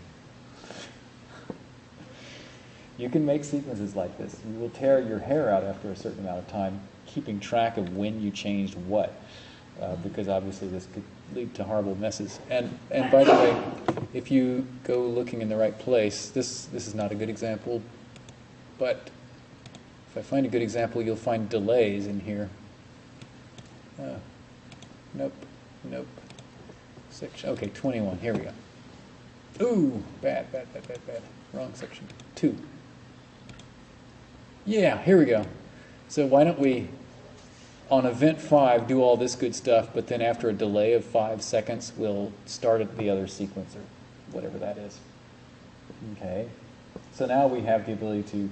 You can make sequences like this. You will tear your hair out after a certain amount of time keeping track of when you changed what, uh, because obviously this could lead to horrible messes. And, and by the way, if you go looking in the right place, this, this is not a good example, but if I find a good example, you'll find delays in here. Uh, nope, nope. Section, okay, 21, here we go. Ooh, bad, bad, bad, bad, bad. Wrong section. Two. Yeah, here we go. So why don't we, on event five, do all this good stuff, but then after a delay of five seconds, we'll start at the other sequencer, whatever that is. Okay. So now we have the ability to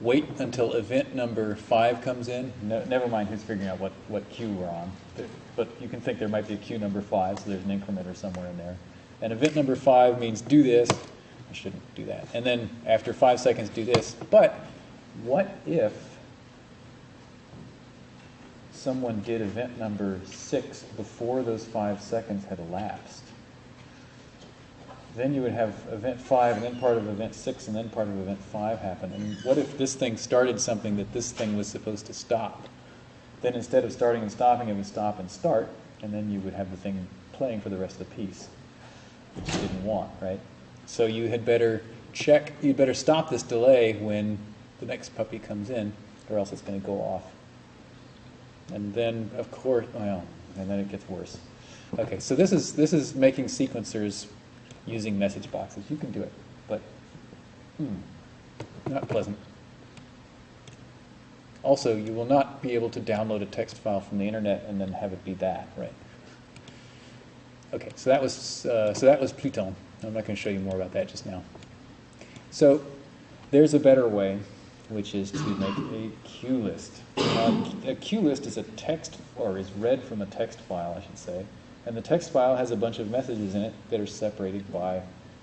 wait until event number five comes in. No, never mind who's figuring out what, what queue we're on. But, but you can think there might be a queue number five, so there's an incrementer somewhere in there. And event number five means do this. I shouldn't do that. And then after five seconds, do this. But what if someone did event number six before those five seconds had elapsed? Then you would have event five, and then part of event six, and then part of event five happen. And what if this thing started something that this thing was supposed to stop? Then instead of starting and stopping, it would stop and start, and then you would have the thing playing for the rest of the piece, which you didn't want, right? So you had better check, you'd better stop this delay when the next puppy comes in, or else it's going to go off. And then, of course, well, and then it gets worse. Okay, so this is this is making sequencers using message boxes. You can do it, but hmm, not pleasant. Also, you will not be able to download a text file from the internet and then have it be that, right? Okay, so that was uh, so that was Pluton. I'm not going to show you more about that just now. So there's a better way, which is to make a queue list. Uh, a queue list is a text, or is read from a text file, I should say. And the text file has a bunch of messages in it that are separated by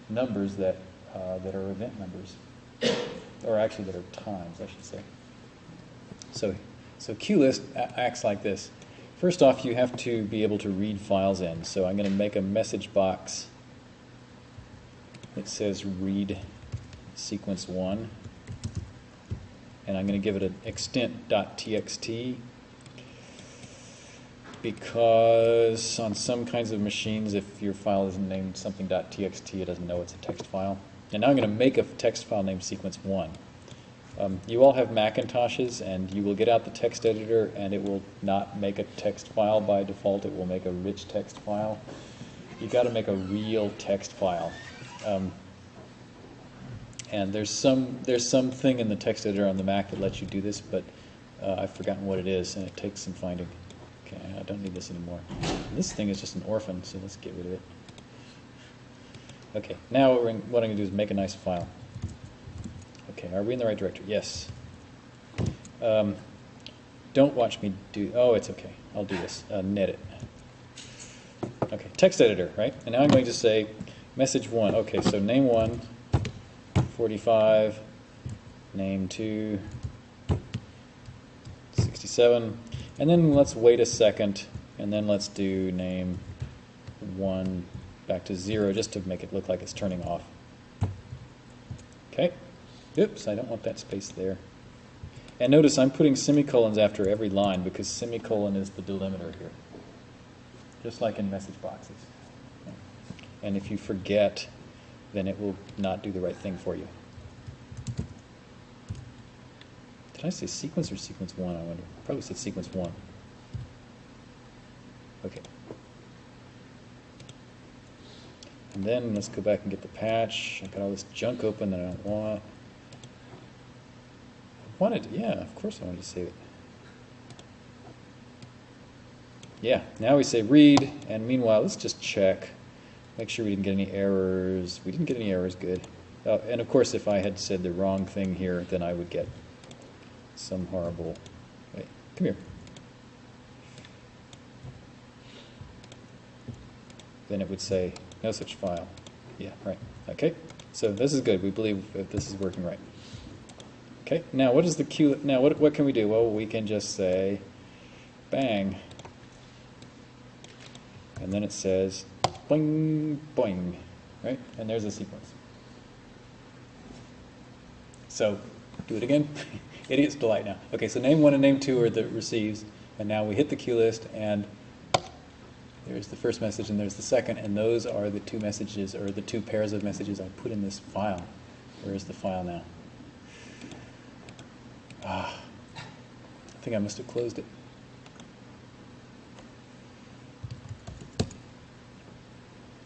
numbers that, uh, that are event numbers, or actually that are times, I should say. So, so list acts like this. First off, you have to be able to read files in. So I'm going to make a message box that says read sequence 1. And I'm going to give it an extent.txt because on some kinds of machines, if your file isn't named something.txt, it doesn't know it's a text file. And now I'm going to make a text file named sequence1. Um, you all have Macintoshes, and you will get out the text editor, and it will not make a text file by default. It will make a rich text file. You've got to make a real text file. Um, and there's some there's something in the text editor on the Mac that lets you do this, but uh, I've forgotten what it is, and it takes some finding. Okay, I don't need this anymore. And this thing is just an orphan, so let's get rid of it. Okay, now what, we're, what I'm gonna do is make a nice file. Okay, are we in the right directory? Yes. Um, don't watch me do, oh, it's okay, I'll do this, uh, net it. Okay, text editor, right? And now I'm going to say, message one, okay, so name one, 45, name two, 67, and then let's wait a second, and then let's do name one back to zero, just to make it look like it's turning off. Okay, oops, I don't want that space there. And notice I'm putting semicolons after every line because semicolon is the delimiter here, just like in message boxes. And if you forget, then it will not do the right thing for you. Did I say sequence or sequence one? I wonder. Probably said sequence one. Okay. And then let's go back and get the patch. I've got all this junk open that I don't want. I wanted, yeah, of course I wanted to save it. Yeah, now we say read, and meanwhile, let's just check. Make sure we didn't get any errors. We didn't get any errors, good. Uh, and of course, if I had said the wrong thing here, then I would get some horrible. Wait, come here. Then it would say no such file. Yeah, right. Okay, so this is good. We believe that this is working right. Okay, now what is the Q? Now what what can we do? Well, we can just say bang, and then it says boing boing, right? And there's a sequence. So do it again. Idiot's delight now. Okay, so name one and name two are the receives, and now we hit the QList, and there's the first message and there's the second, and those are the two messages, or the two pairs of messages I put in this file. Where is the file now? Ah, I think I must have closed it.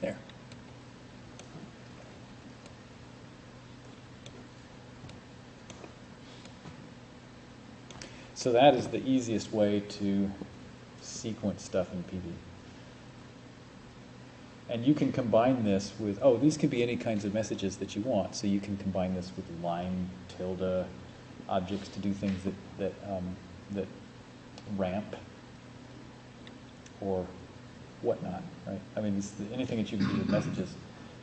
There. So that is the easiest way to sequence stuff in PD. And you can combine this with, oh, these can be any kinds of messages that you want. So you can combine this with line, tilde, objects to do things that, that, um, that ramp or whatnot, right? I mean, anything that you can do with messages.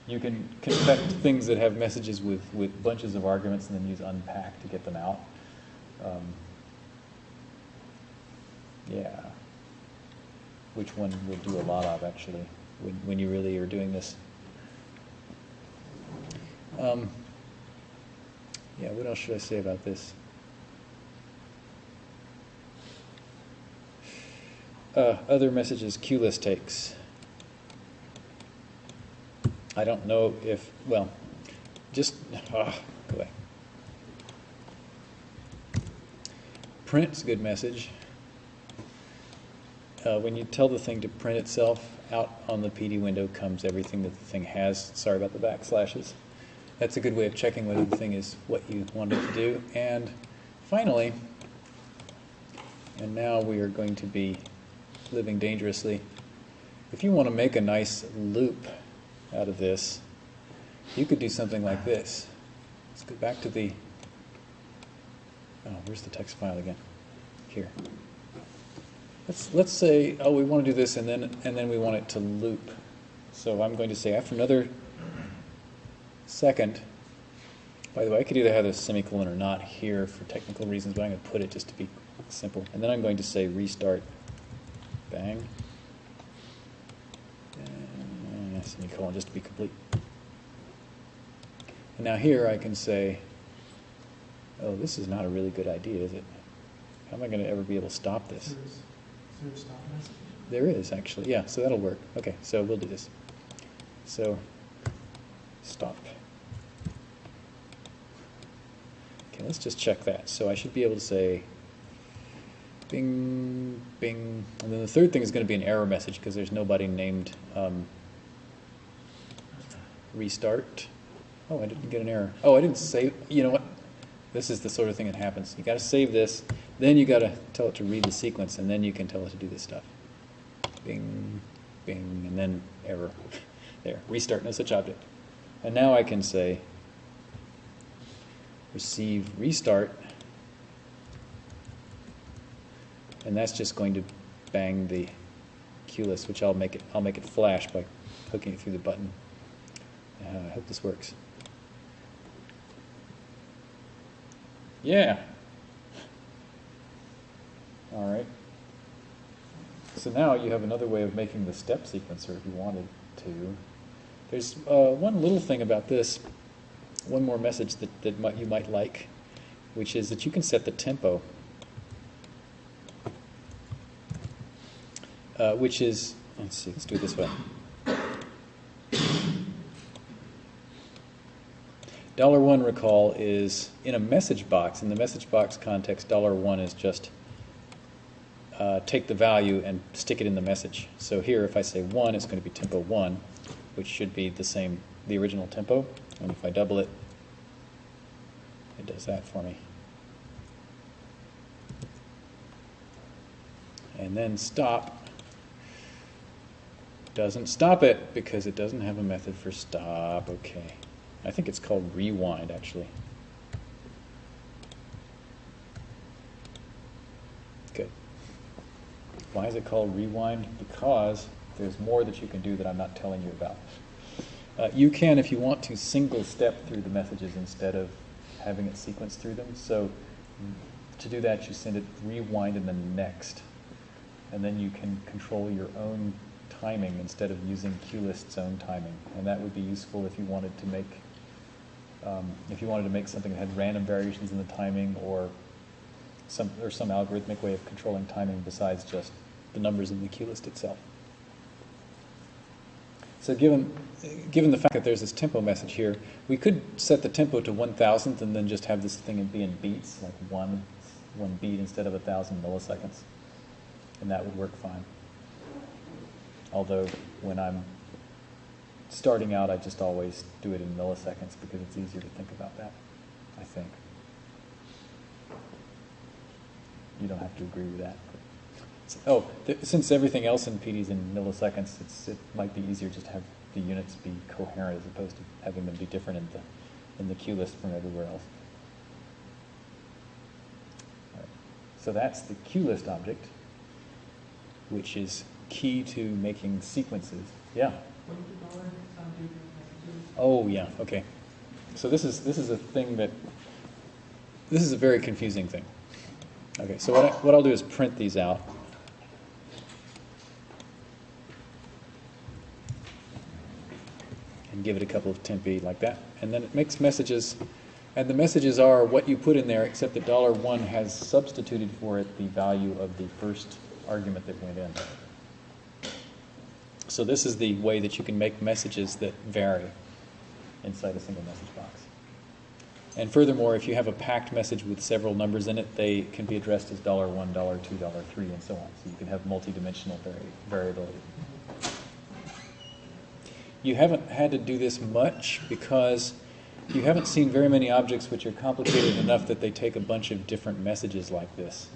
You can connect things that have messages with, with bunches of arguments and then use unpack to get them out. Um, yeah. Which one we'll do a lot of, actually, when, when you really are doing this. Um, yeah, what else should I say about this? Uh, other messages queue list takes. I don't know if, well, just, ah, go away. Print's good message. Uh, when you tell the thing to print itself, out on the PD window comes everything that the thing has. Sorry about the backslashes. That's a good way of checking whether the thing is what you want it to do. And finally, and now we are going to be living dangerously. If you want to make a nice loop out of this, you could do something like this. Let's go back to the, oh, where's the text file again? Here. Let's, let's say, oh, we want to do this and then, and then we want it to loop. So I'm going to say after another second, by the way, I could either have a semicolon or not here for technical reasons, but I'm going to put it just to be simple. And then I'm going to say restart, bang, and semicolon just to be complete. And now here I can say, oh, this is not a really good idea, is it? How am I going to ever be able to stop this? Is there- is there a stop message? There is, actually. Yeah, so that'll work. Okay, so we'll do this. So, stop. Okay, let's just check that. So I should be able to say bing, bing. And then the third thing is going to be an error message because there's nobody named um, restart. Oh, I didn't get an error. Oh, I didn't save. You know what? This is the sort of thing that happens. You got to save this, then you got to tell it to read the sequence, and then you can tell it to do this stuff. Bing, bing, and then error. There, restart, no such object. And now I can say receive restart. And that's just going to bang the QList, which I'll make it I'll make it flash by hooking it through the button. Uh, I hope this works. Yeah. All right. So now you have another way of making the step sequencer if you wanted to. There's uh, one little thing about this, one more message that, that might, you might like, which is that you can set the tempo, uh, which is, let's see, let's do it this way. Dollar one recall is in a message box. In the message box context, dollar one is just uh, take the value and stick it in the message. So here, if I say one, it's going to be tempo one, which should be the same, the original tempo. And if I double it, it does that for me. And then stop doesn't stop it because it doesn't have a method for stop. Okay. I think it's called rewind actually. Good. Why is it called rewind? Because there's more that you can do that I'm not telling you about. Uh, you can, if you want to, single step through the messages instead of having it sequence through them. So to do that, you send it rewind and then next. And then you can control your own timing instead of using QList's own timing. And that would be useful if you wanted to make um, if you wanted to make something that had random variations in the timing or some or some algorithmic way of controlling timing besides just the numbers in the QList itself. So given given the fact that there's this tempo message here, we could set the tempo to 1,000th and then just have this thing be in beats, like one one beat instead of a thousand milliseconds, and that would work fine. Although when I'm starting out, I just always do it in milliseconds because it's easier to think about that, I think. You don't have to agree with that. Oh, th since everything else in PD is in milliseconds, it's, it might be easier just to have the units be coherent as opposed to having them be different in the, in the QList from everywhere else. Right. So that's the QList object, which is key to making sequences. Yeah? What did the dollar sign do to messages? Oh, yeah, okay. So this is, this is a thing that, this is a very confusing thing. Okay, so what, I, what I'll do is print these out. Give it a couple of tempi like that. And then it makes messages, and the messages are what you put in there, except that dollar one has substituted for it the value of the first argument that went in. So this is the way that you can make messages that vary inside a single message box. And furthermore, if you have a packed message with several numbers in it, they can be addressed as $1, $2, $3, and so on. So you can have multidimensional vari variability. You haven't had to do this much because you haven't seen very many objects which are complicated enough that they take a bunch of different messages like this.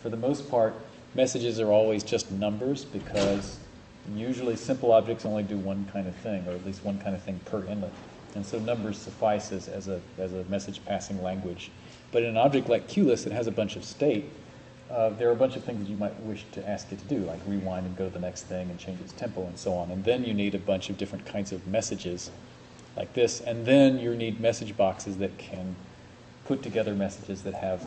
For the most part, messages are always just numbers because usually simple objects only do one kind of thing, or at least one kind of thing per inlet. And so numbers suffice as, as, a, as a message passing language. But in an object like QList that has a bunch of state, uh, there are a bunch of things that you might wish to ask it to do, like rewind and go to the next thing and change its tempo and so on. And then you need a bunch of different kinds of messages like this. And then you need message boxes that can put together messages that have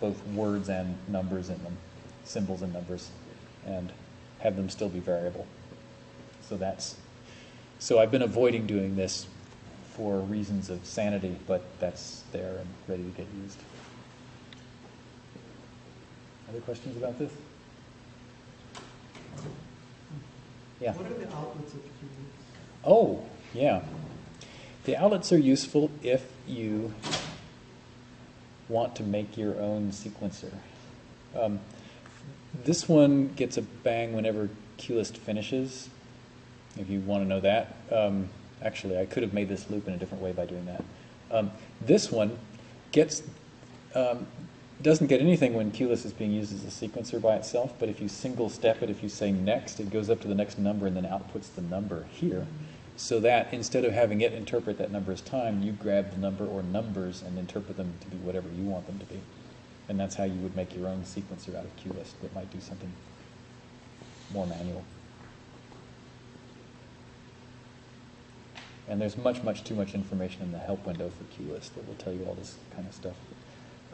both words and numbers in them, symbols and numbers, and have them still be variable. So that's, so I've been avoiding doing this for reasons of sanity, but that's there and ready to get used. Other questions about this? Yeah. What are the outlets of? Oh, yeah. The outlets are useful if you want to make your own sequencer. Um, this one gets a bang whenever QList finishes, if you want to know that. Um, actually, I could have made this loop in a different way by doing that. Um, this one gets um, doesn't get anything when QList is being used as a sequencer by itself, but if you single step it, if you say next, it goes up to the next number and then outputs the number here. so that instead of having it interpret that number as time, you grab the number or numbers and interpret them to be whatever you want them to be. And that's how you would make your own sequencer out of QList that might do something more manual. And there's much, much too much information in the help window for QList that will tell you all this kind of stuff.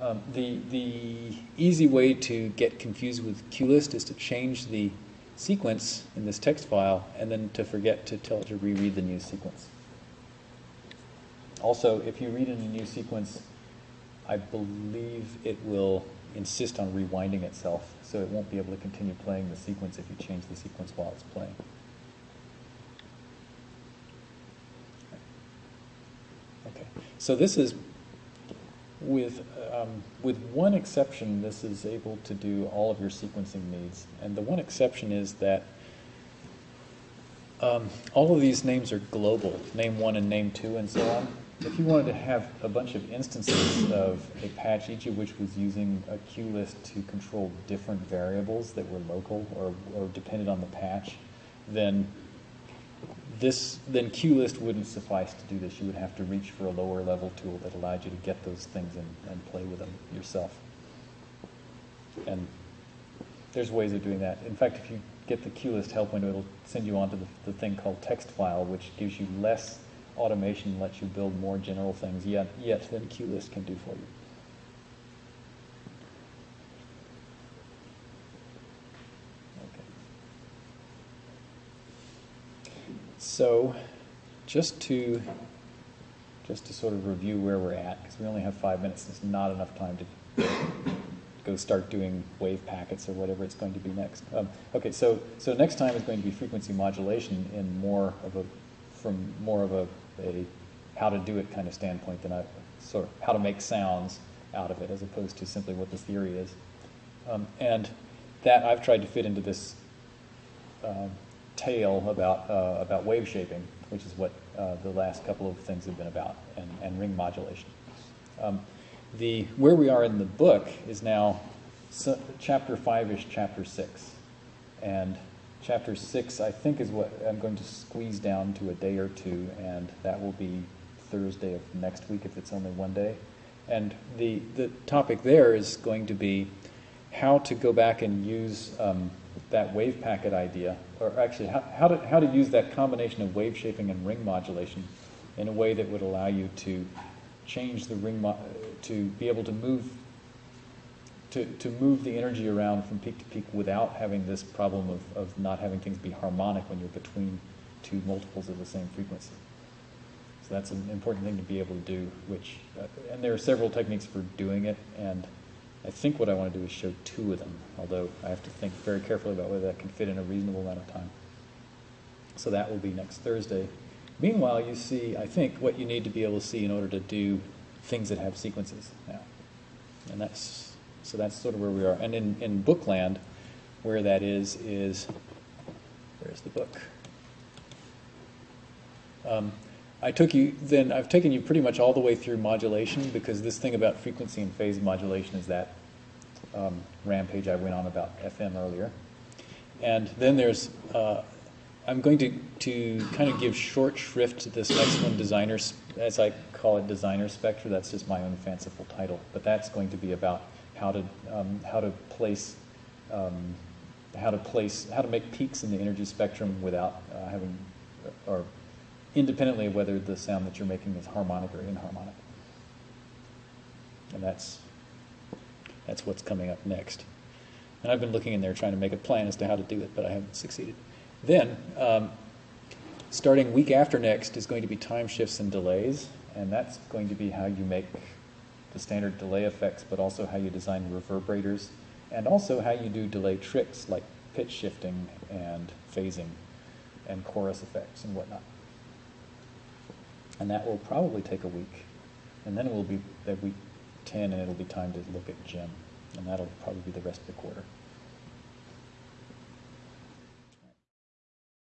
Um, the, the easy way to get confused with QList is to change the sequence in this text file and then to forget to tell it to reread the new sequence. Also, if you read in a new sequence, I believe it will insist on rewinding itself, so it won't be able to continue playing the sequence if you change the sequence while it's playing. Okay, so this is, with, um, with one exception, this is able to do all of your sequencing needs. And the one exception is that um, all of these names are global, name one and name two and so on. If you wanted to have a bunch of instances of a patch, each of which was using a QList to control different variables that were local or, or depended on the patch, then this then QList wouldn't suffice to do this. You would have to reach for a lower level tool that allowed you to get those things and, and play with them yourself. And there's ways of doing that. In fact, if you get the QList help window, it'll send you on to the, the thing called text file, which gives you less automation, and lets you build more general things yet, yet than QList can do for you. Okay. So, just to just to sort of review where we're at, because we only have five minutes, there's not enough time to go start doing wave packets or whatever it's going to be next. Um, okay, so so next time is going to be frequency modulation in more of a from more of a, a how to do it kind of standpoint than a sort of how to make sounds out of it, as opposed to simply what the theory is. Um, and that I've tried to fit into this um, tale about, uh, about wave shaping, which is what uh, the last couple of things have been about, and, and ring modulation. Um, the, where we are in the book is now so, chapter 5-ish, chapter 6. And chapter 6, I think, is what I'm going to squeeze down to a day or two, and that will be Thursday of next week if it's only one day. And the, the topic there is going to be how to go back and use um, that wave packet idea, or actually how, how, to, how to use that combination of wave shaping and ring modulation in a way that would allow you to change the ring, to be able to move to, to move the energy around from peak to peak without having this problem of, of not having things be harmonic when you're between two multiples of the same frequency. So that's an important thing to be able to do, which, uh, and there are several techniques for doing it, and I think what I want to do is show two of them, although I have to think very carefully about whether that can fit in a reasonable amount of time. So that will be next Thursday. Meanwhile, you see, I think, what you need to be able to see in order to do things that have sequences now. And that's, so that's sort of where we are. And in, in Bookland, where that is, is, where's the book? Um, I took you, then I've taken you pretty much all the way through modulation because this thing about frequency and phase modulation is that um, rampage I went on about FM earlier. And then there's, uh, I'm going to, to kind of give short shrift to this next one, designer, as I call it, designer spectra. That's just my own fanciful title, but that's going to be about how to, um, how to place, um, how to place, how to make peaks in the energy spectrum without uh, having, or independently of whether the sound that you're making is harmonic or inharmonic. And that's, that's what's coming up next. And I've been looking in there trying to make a plan as to how to do it, but I haven't succeeded. Then, um, starting week after next is going to be time shifts and delays, and that's going to be how you make the standard delay effects, but also how you design reverberators, and also how you do delay tricks like pitch shifting and phasing and chorus effects and whatnot and that will probably take a week. And then it will be at week 10, and it'll be time to look at Gem, and that'll probably be the rest of the quarter.